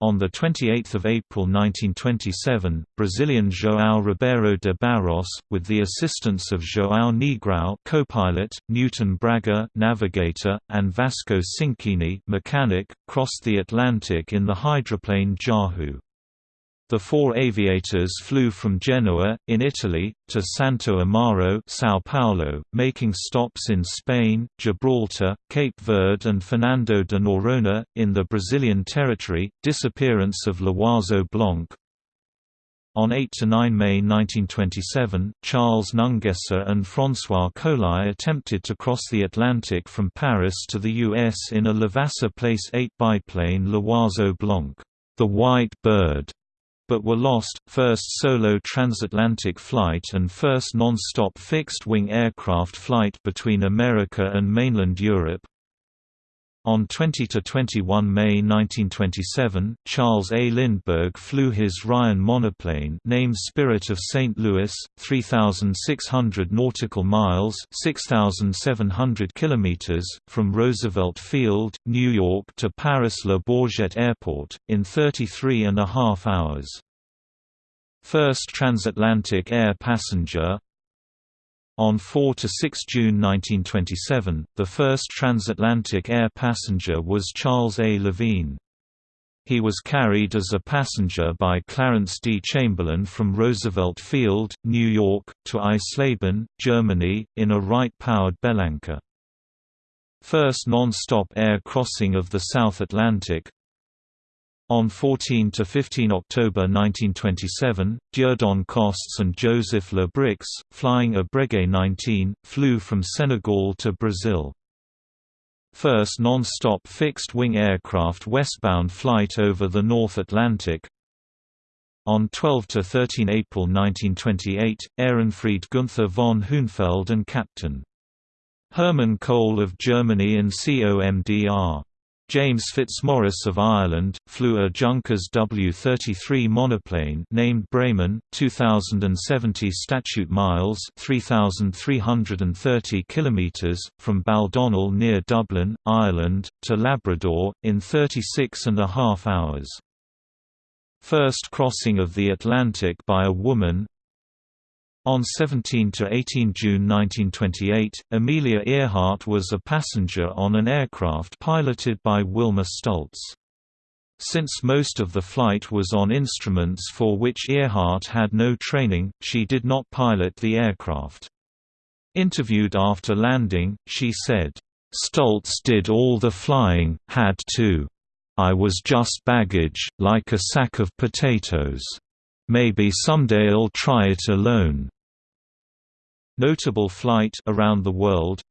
on 28 April 1927, Brazilian João Ribeiro de Barros, with the assistance of João Negrão co-pilot, Newton Braga navigator, and Vasco Cinquini mechanic, crossed the Atlantic in the hydroplane Jahu. The four aviators flew from Genoa, in Italy, to Santo Amaro São Paulo, making stops in Spain, Gibraltar, Cape Verde and Fernando de Noronha, in the Brazilian territory. Disappearance of L'Oiseau Blanc On 8–9 May 1927, Charles Nungesser and François Coli attempted to cross the Atlantic from Paris to the U.S. in a Levasseur Place 8 biplane L'Oiseau Blanc, the White Bird but were lost, first solo transatlantic flight and first non-stop fixed-wing aircraft flight between America and mainland Europe. On 20–21 May 1927, Charles A. Lindbergh flew his Ryan monoplane named Spirit of St. Louis, 3,600 nautical miles 6,700 kilometers, from Roosevelt Field, New York to Paris Le Bourget Airport, in 33 and a half hours. First transatlantic air passenger on 4 to 6 June 1927, the first transatlantic air passenger was Charles A. Levine. He was carried as a passenger by Clarence D. Chamberlin from Roosevelt Field, New York, to Eisleben, Germany, in a Wright-powered Bellanca. First non-stop air crossing of the South Atlantic, on 14 to 15 October 1927, Dieudonné Costes and Joseph Le Brix, flying a Breguet 19, flew from Senegal to Brazil. First non-stop fixed-wing aircraft westbound flight over the North Atlantic, on 12 to 13 April 1928, Ehrenfried Gunther von Hünefeld and Captain. Hermann Kohl of Germany and COMDR. James Fitzmaurice of Ireland, flew a Junkers W-33 monoplane named Bremen, 2,070 statute miles 3,330 kilometres, from Baldonnel near Dublin, Ireland, to Labrador, in 36 and a half hours. First crossing of the Atlantic by a woman, on 17 to 18 June 1928, Amelia Earhart was a passenger on an aircraft piloted by Wilma Stultz. Since most of the flight was on instruments for which Earhart had no training, she did not pilot the aircraft. Interviewed after landing, she said, "Stultz did all the flying, had to. I was just baggage, like a sack of potatoes. Maybe someday I'll try it alone." Notable flight around the world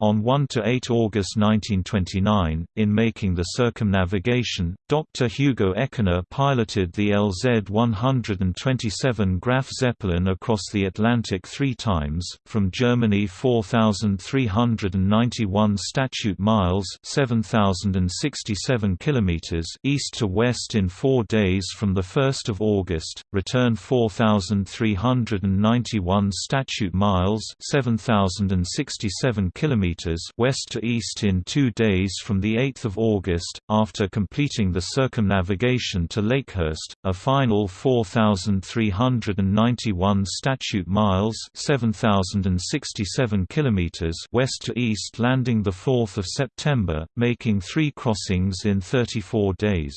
On 1–8 August 1929, in making the circumnavigation, Dr. Hugo Eckener piloted the LZ-127 Graf Zeppelin across the Atlantic three times, from Germany 4,391 statute miles 7,067 kilometers east to west in four days from the 1 August, return 4,391 statute miles 7,067 kilometers west to east in two days from 8 August, after completing the circumnavigation to Lakehurst, a final 4,391 statute miles 7,067 kilometers west to east landing the 4th of September, making three crossings in 34 days.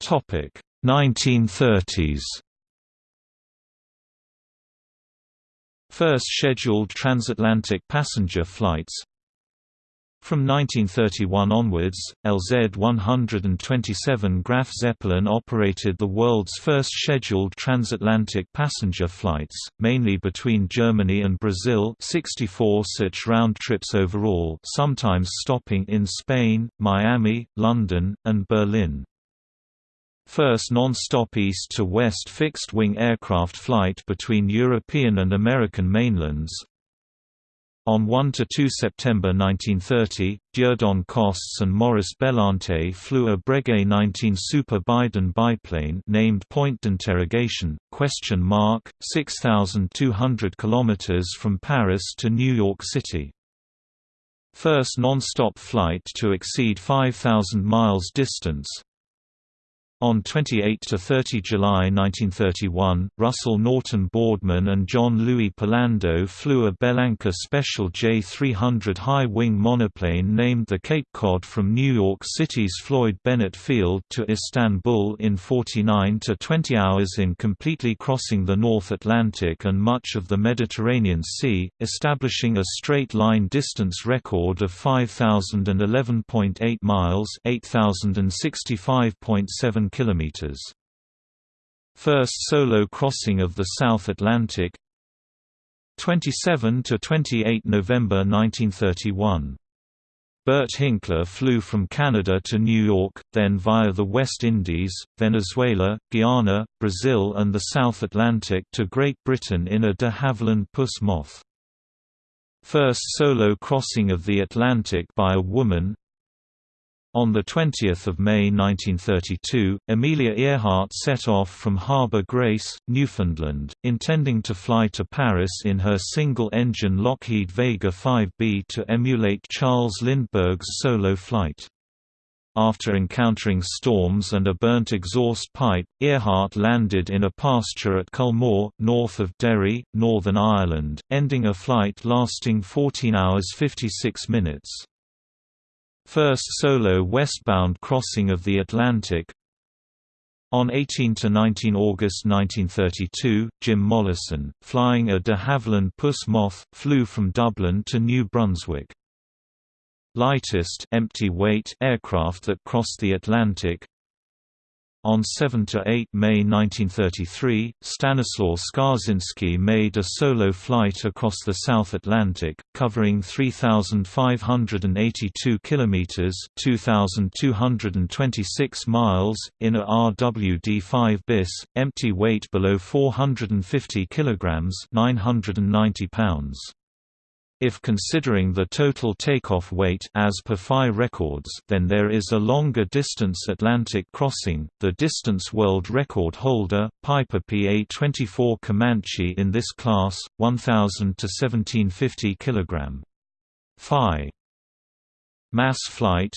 Topic 1930s First scheduled transatlantic passenger flights. From 1931 onwards, LZ-127 Graf Zeppelin operated the world's first scheduled transatlantic passenger flights, mainly between Germany and Brazil 64 such round trips overall sometimes stopping in Spain, Miami, London, and Berlin first non-stop east-to-west fixed-wing aircraft flight between European and American mainlands. On 1 to 2 September 1930, Dieudonné Costes and Maurice Bellonte flew a Breguet 19 Super Bidon biplane named Point d'interrogation, question mark, 6,200 km from Paris to New York City. First non-stop flight to exceed 5,000 miles distance, on 28–30 July 1931, Russell Norton Boardman and John Louis Polando flew a Bellanca Special J300 high-wing monoplane named the Cape Cod from New York City's Floyd Bennett Field to Istanbul in 49 to 20 hours in completely crossing the North Atlantic and much of the Mediterranean Sea, establishing a straight-line distance record of 5,011.8 miles 8,065.7 kilometers. First solo crossing of the South Atlantic 27 to 28 November 1931 Bert Hinkler flew from Canada to New York, then via the West Indies, Venezuela, Guyana, Brazil and the South Atlantic to Great Britain in a de Havilland Puss Moth. First solo crossing of the Atlantic by a woman on 20 May 1932, Amelia Earhart set off from Harbour Grace, Newfoundland, intending to fly to Paris in her single-engine Lockheed Vega 5B to emulate Charles Lindbergh's solo flight. After encountering storms and a burnt exhaust pipe, Earhart landed in a pasture at Culmore, north of Derry, Northern Ireland, ending a flight lasting 14 hours 56 minutes. First solo westbound crossing of the Atlantic on 18–19 August 1932, Jim Mollison, flying a de Havilland Puss Moth, flew from Dublin to New Brunswick. Lightest empty weight aircraft that crossed the Atlantic on 7–8 May 1933, Stanislaw Skarzynski made a solo flight across the South Atlantic, covering 3,582 kilometers (2,226 miles) in a RWD-5 bis, empty weight below 450 kilograms (990 pounds). If considering the total takeoff weight as per FI records, then there is a longer distance Atlantic crossing. The distance world record holder, Piper PA-24 Comanche in this class, 1000 to 1750 kg. Phi. Mass flight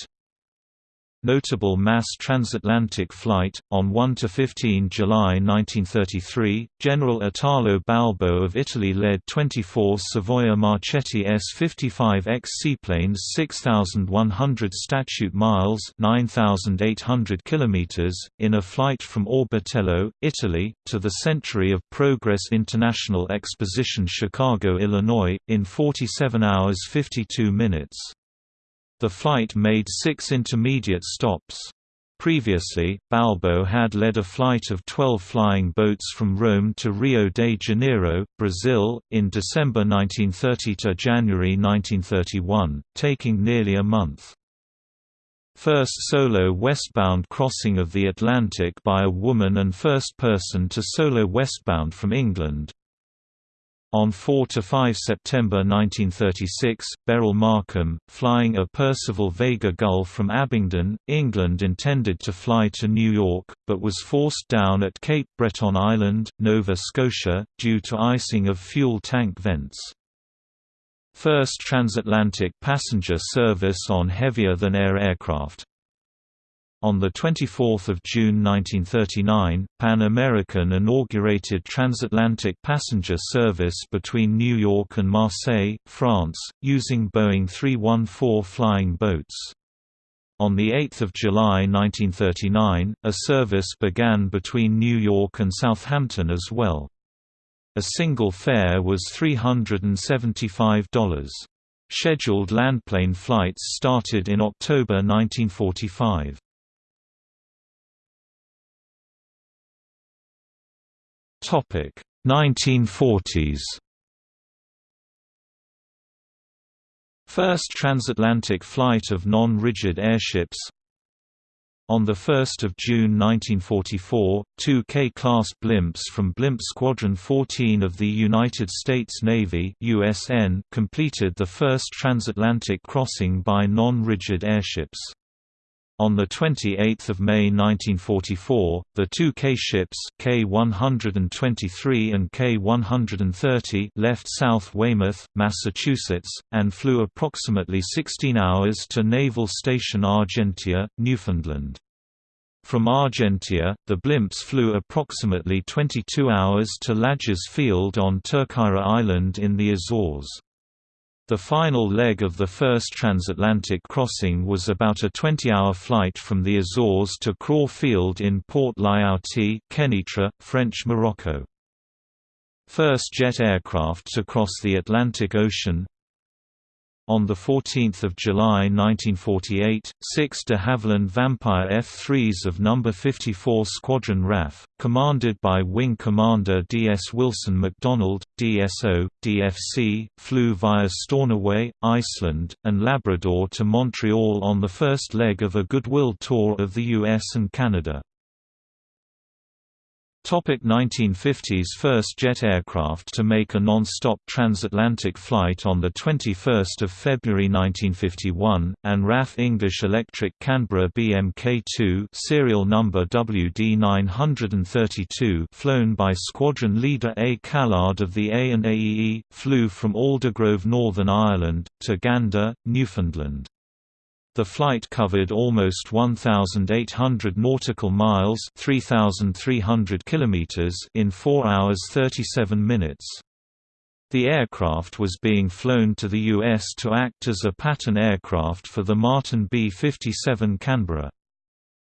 Notable mass transatlantic flight, on 1–15 July 1933, General Italo Balbo of Italy led 24 Savoia Marchetti S-55X seaplanes 6,100 statute miles 9,800 km, in a flight from Orbetello, Italy, to the Century of Progress International Exposition Chicago, Illinois, in 47 hours 52 minutes. The flight made six intermediate stops. Previously, Balbo had led a flight of 12 flying boats from Rome to Rio de Janeiro, Brazil, in December 1930 to January 1931, taking nearly a month. First solo westbound crossing of the Atlantic by a woman and first person to solo westbound from England. On 4–5 September 1936, Beryl Markham, flying a Percival Vega Gull from Abingdon, England intended to fly to New York, but was forced down at Cape Breton Island, Nova Scotia, due to icing of fuel tank vents. First transatlantic passenger service on heavier-than-air aircraft, on 24 June 1939, Pan American inaugurated transatlantic passenger service between New York and Marseille, France, using Boeing 314 flying boats. On 8 July 1939, a service began between New York and Southampton as well. A single fare was $375. Scheduled landplane flights started in October 1945. 1940s First transatlantic flight of non-rigid airships on 1 June 1944, two K-class blimps from Blimp Squadron 14 of the United States Navy USN completed the first transatlantic crossing by non-rigid airships. On 28 May 1944, the two K-ships K-123 and K-130 left South Weymouth, Massachusetts, and flew approximately 16 hours to Naval Station Argentia, Newfoundland. From Argentia, the blimps flew approximately 22 hours to Lajes Field on Terceira Island in the Azores. The final leg of the first transatlantic crossing was about a 20-hour flight from the Azores to Craw Field in Port Lyautey, Kenitra, French Morocco. First jet aircraft to cross the Atlantic Ocean on 14 July 1948, six de Havilland Vampire F-3s of No. 54 Squadron RAF, commanded by Wing Commander D. S. Wilson MacDonald, DSO, DFC, flew via Stornoway, Iceland, and Labrador to Montreal on the first leg of a goodwill tour of the US and Canada. Topic 1950s First jet aircraft to make a non-stop transatlantic flight on 21 February 1951, and RAF English Electric Canberra BMK-2 serial number WD-932 flown by Squadron Leader A. Callard of the A&AEE, flew from Aldergrove Northern Ireland, to Gander, Newfoundland. The flight covered almost 1,800 nautical miles 3,300 kilometers in 4 hours 37 minutes. The aircraft was being flown to the U.S. to act as a pattern aircraft for the Martin B-57 Canberra.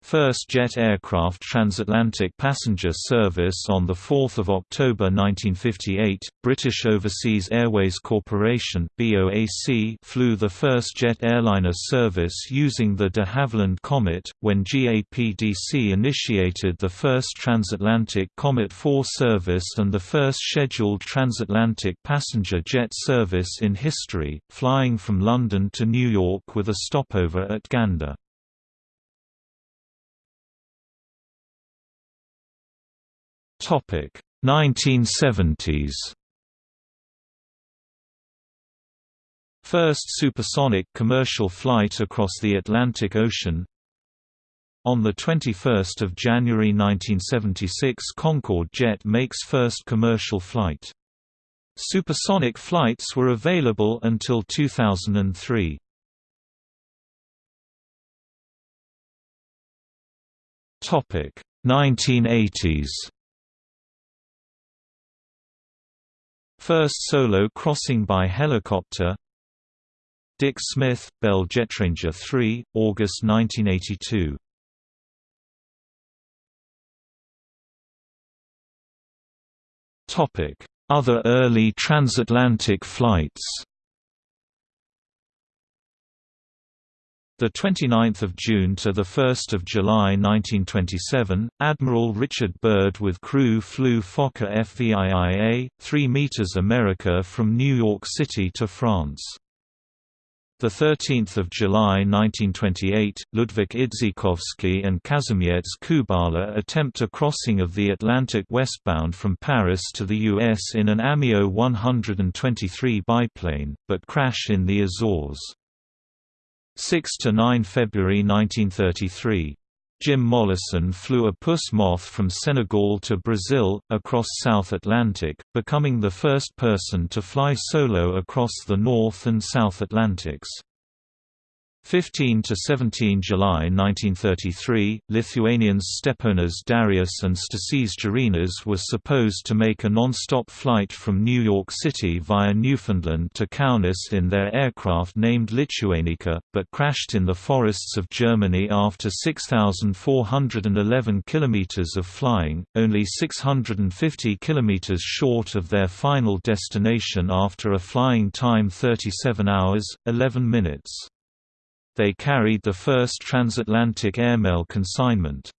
First jet aircraft transatlantic passenger service on 4 October 1958, British Overseas Airways Corporation flew the first jet airliner service using the de Havilland Comet, when GAPDC initiated the first transatlantic Comet 4 service and the first scheduled transatlantic passenger jet service in history, flying from London to New York with a stopover at Gander. Topic 1970s. First supersonic commercial flight across the Atlantic Ocean. On 21 January 1976 Concorde jet makes first commercial flight. Supersonic flights were available until 2003. Topic 1980s. First solo crossing by helicopter. Dick Smith, Bell Jetranger 3, August 1982 Other early transatlantic flights The 29th of June to the 1st of July 1927, Admiral Richard Byrd with crew flew Fokker FVIIA 3 meters America from New York City to France. The 13th of July 1928, Ludwik Idzikowski and Kazimierz Kubala attempt a crossing of the Atlantic westbound from Paris to the US in an Amiot 123 biplane, but crash in the Azores. 6–9 February 1933. Jim Mollison flew a Puss Moth from Senegal to Brazil, across South Atlantic, becoming the first person to fly solo across the North and South Atlantics. 15 to 17 July 1933, Lithuanians Steponas Darius and Stasys Girėnas were supposed to make a non-stop flight from New York City via Newfoundland to Kaunas in their aircraft named Lituanica, but crashed in the forests of Germany after 6,411 kilometers of flying, only 650 kilometers short of their final destination after a flying time 37 hours, 11 minutes they carried the first transatlantic airmail consignment.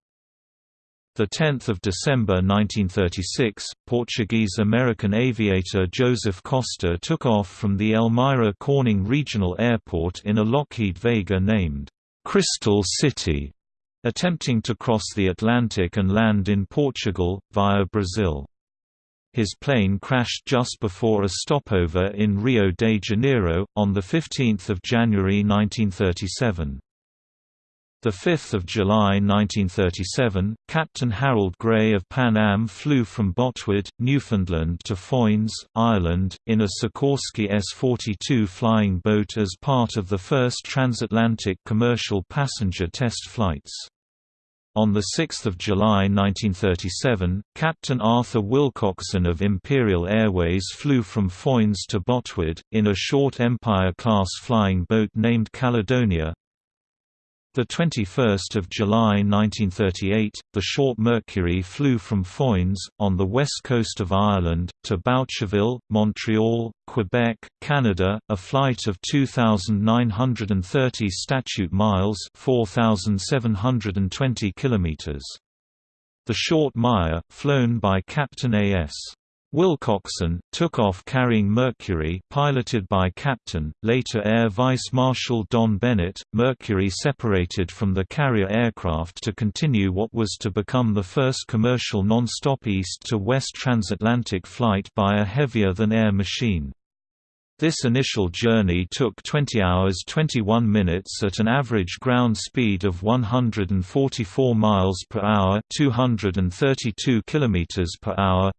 10 December 1936, Portuguese-American aviator Joseph Costa took off from the Elmira Corning Regional Airport in a Lockheed Vega named Crystal City, attempting to cross the Atlantic and land in Portugal, via Brazil. His plane crashed just before a stopover in Rio de Janeiro, on 15 January 1937. 5 July 1937, Captain Harold Gray of Pan Am flew from Botwood, Newfoundland to Foynes, Ireland, in a Sikorsky S-42 flying boat as part of the first transatlantic commercial passenger test flights. On 6 July 1937, Captain Arthur Wilcockson of Imperial Airways flew from Foynes to Botwood, in a short Empire-class flying boat named Caledonia, the 21st of July 1938, the short Mercury flew from Foynes, on the west coast of Ireland, to Boucherville, Montreal, Quebec, Canada, a flight of 2,930 statute miles 4,720 kilometers. The short Maia, flown by Captain A.S. Wilcockson, took off carrying Mercury piloted by Captain, later Air Vice Marshal Don Bennett. Mercury separated from the carrier aircraft to continue what was to become the first commercial non-stop east-to-west transatlantic flight by a heavier-than-air machine. This initial journey took 20 hours 21 minutes at an average ground speed of 144 miles per hour, 232 kilometers per hour.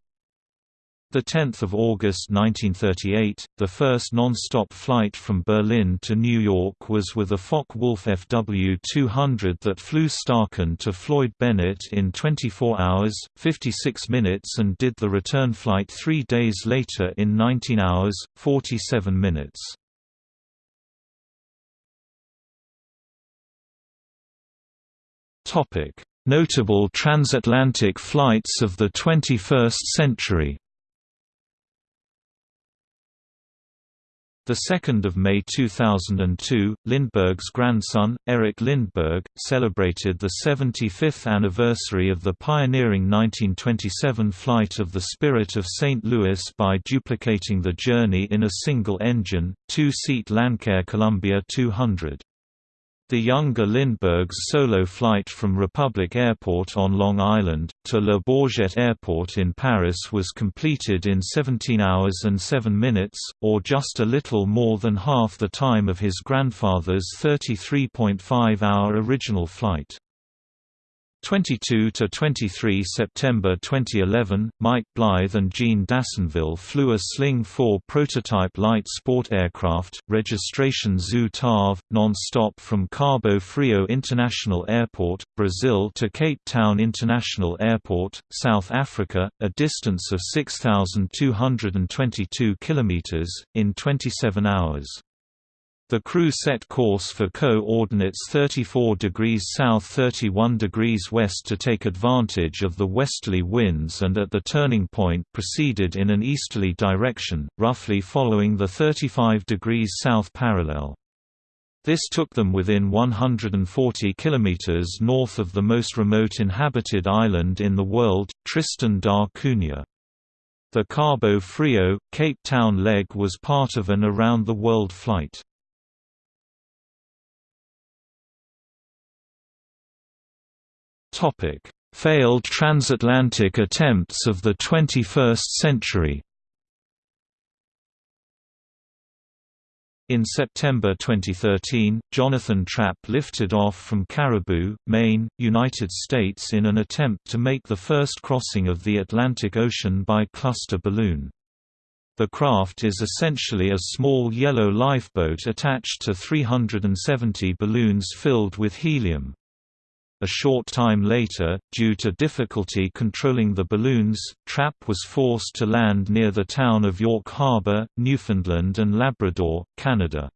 The 10th of August 1938, the first non-stop flight from Berlin to New York was with a Focke-Wulf FW-200 that flew Staaken to Floyd Bennett in 24 hours, 56 minutes and did the return flight three days later in 19 hours, 47 minutes. Notable transatlantic flights of the 21st century 2 May 2002, Lindbergh's grandson, Eric Lindbergh, celebrated the 75th anniversary of the pioneering 1927 flight of the Spirit of St. Louis by duplicating the journey in a single-engine, two-seat Lancair Columbia 200. The younger Lindbergh's solo flight from Republic Airport on Long Island, to Le Bourget Airport in Paris was completed in 17 hours and 7 minutes, or just a little more than half the time of his grandfather's 33.5-hour original flight. 22 to 23 September 2011, Mike Blyth and Jean d'Assonville flew a Sling 4 prototype light sport aircraft, registration Zoo TAV, non-stop from Cabo Frio International Airport, Brazil to Cape Town International Airport, South Africa, a distance of 6,222 kilometers, in 27 hours. The crew set course for co-ordinates 34 degrees south 31 degrees west to take advantage of the westerly winds and at the turning point proceeded in an easterly direction, roughly following the 35 degrees south parallel. This took them within 140 kilometers north of the most remote inhabited island in the world, Tristan da Cunha. The Cabo Frio, Cape Town leg was part of an around-the-world flight. Failed transatlantic attempts of the 21st century In September 2013, Jonathan Trapp lifted off from Caribou, Maine, United States in an attempt to make the first crossing of the Atlantic Ocean by cluster balloon. The craft is essentially a small yellow lifeboat attached to 370 balloons filled with helium. A short time later, due to difficulty controlling the balloons, Trapp was forced to land near the town of York Harbor, Newfoundland and Labrador, Canada.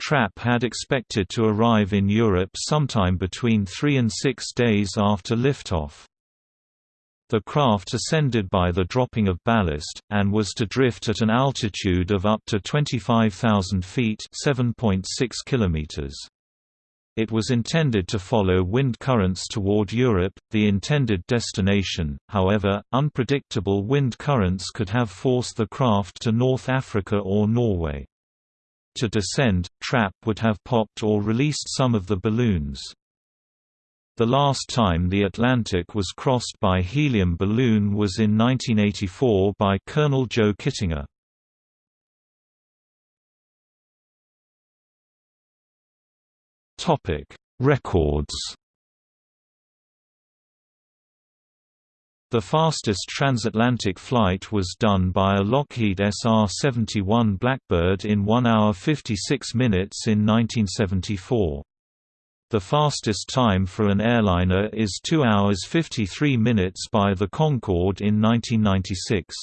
Trapp had expected to arrive in Europe sometime between three and six days after liftoff. The craft ascended by the dropping of ballast, and was to drift at an altitude of up to 25,000 feet 7.6 kilometers. It was intended to follow wind currents toward Europe, the intended destination, however, unpredictable wind currents could have forced the craft to North Africa or Norway. To descend, Trapp would have popped or released some of the balloons. The last time the Atlantic was crossed by helium balloon was in 1984 by Colonel Joe Kittinger. Topic: Records. The fastest transatlantic flight was done by a Lockheed SR-71 Blackbird in 1 hour 56 minutes in 1974. The fastest time for an airliner is 2 hours 53 minutes by the Concorde in 1996.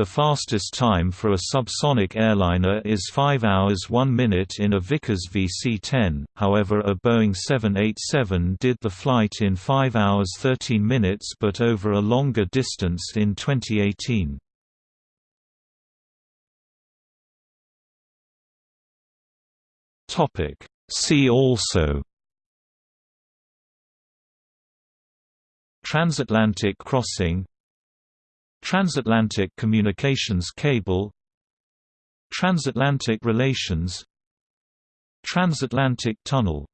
The fastest time for a subsonic airliner is 5 hours 1 minute in a Vickers VC-10, however a Boeing 787 did the flight in 5 hours 13 minutes but over a longer distance in 2018. See also Transatlantic crossing Transatlantic communications cable Transatlantic relations Transatlantic tunnel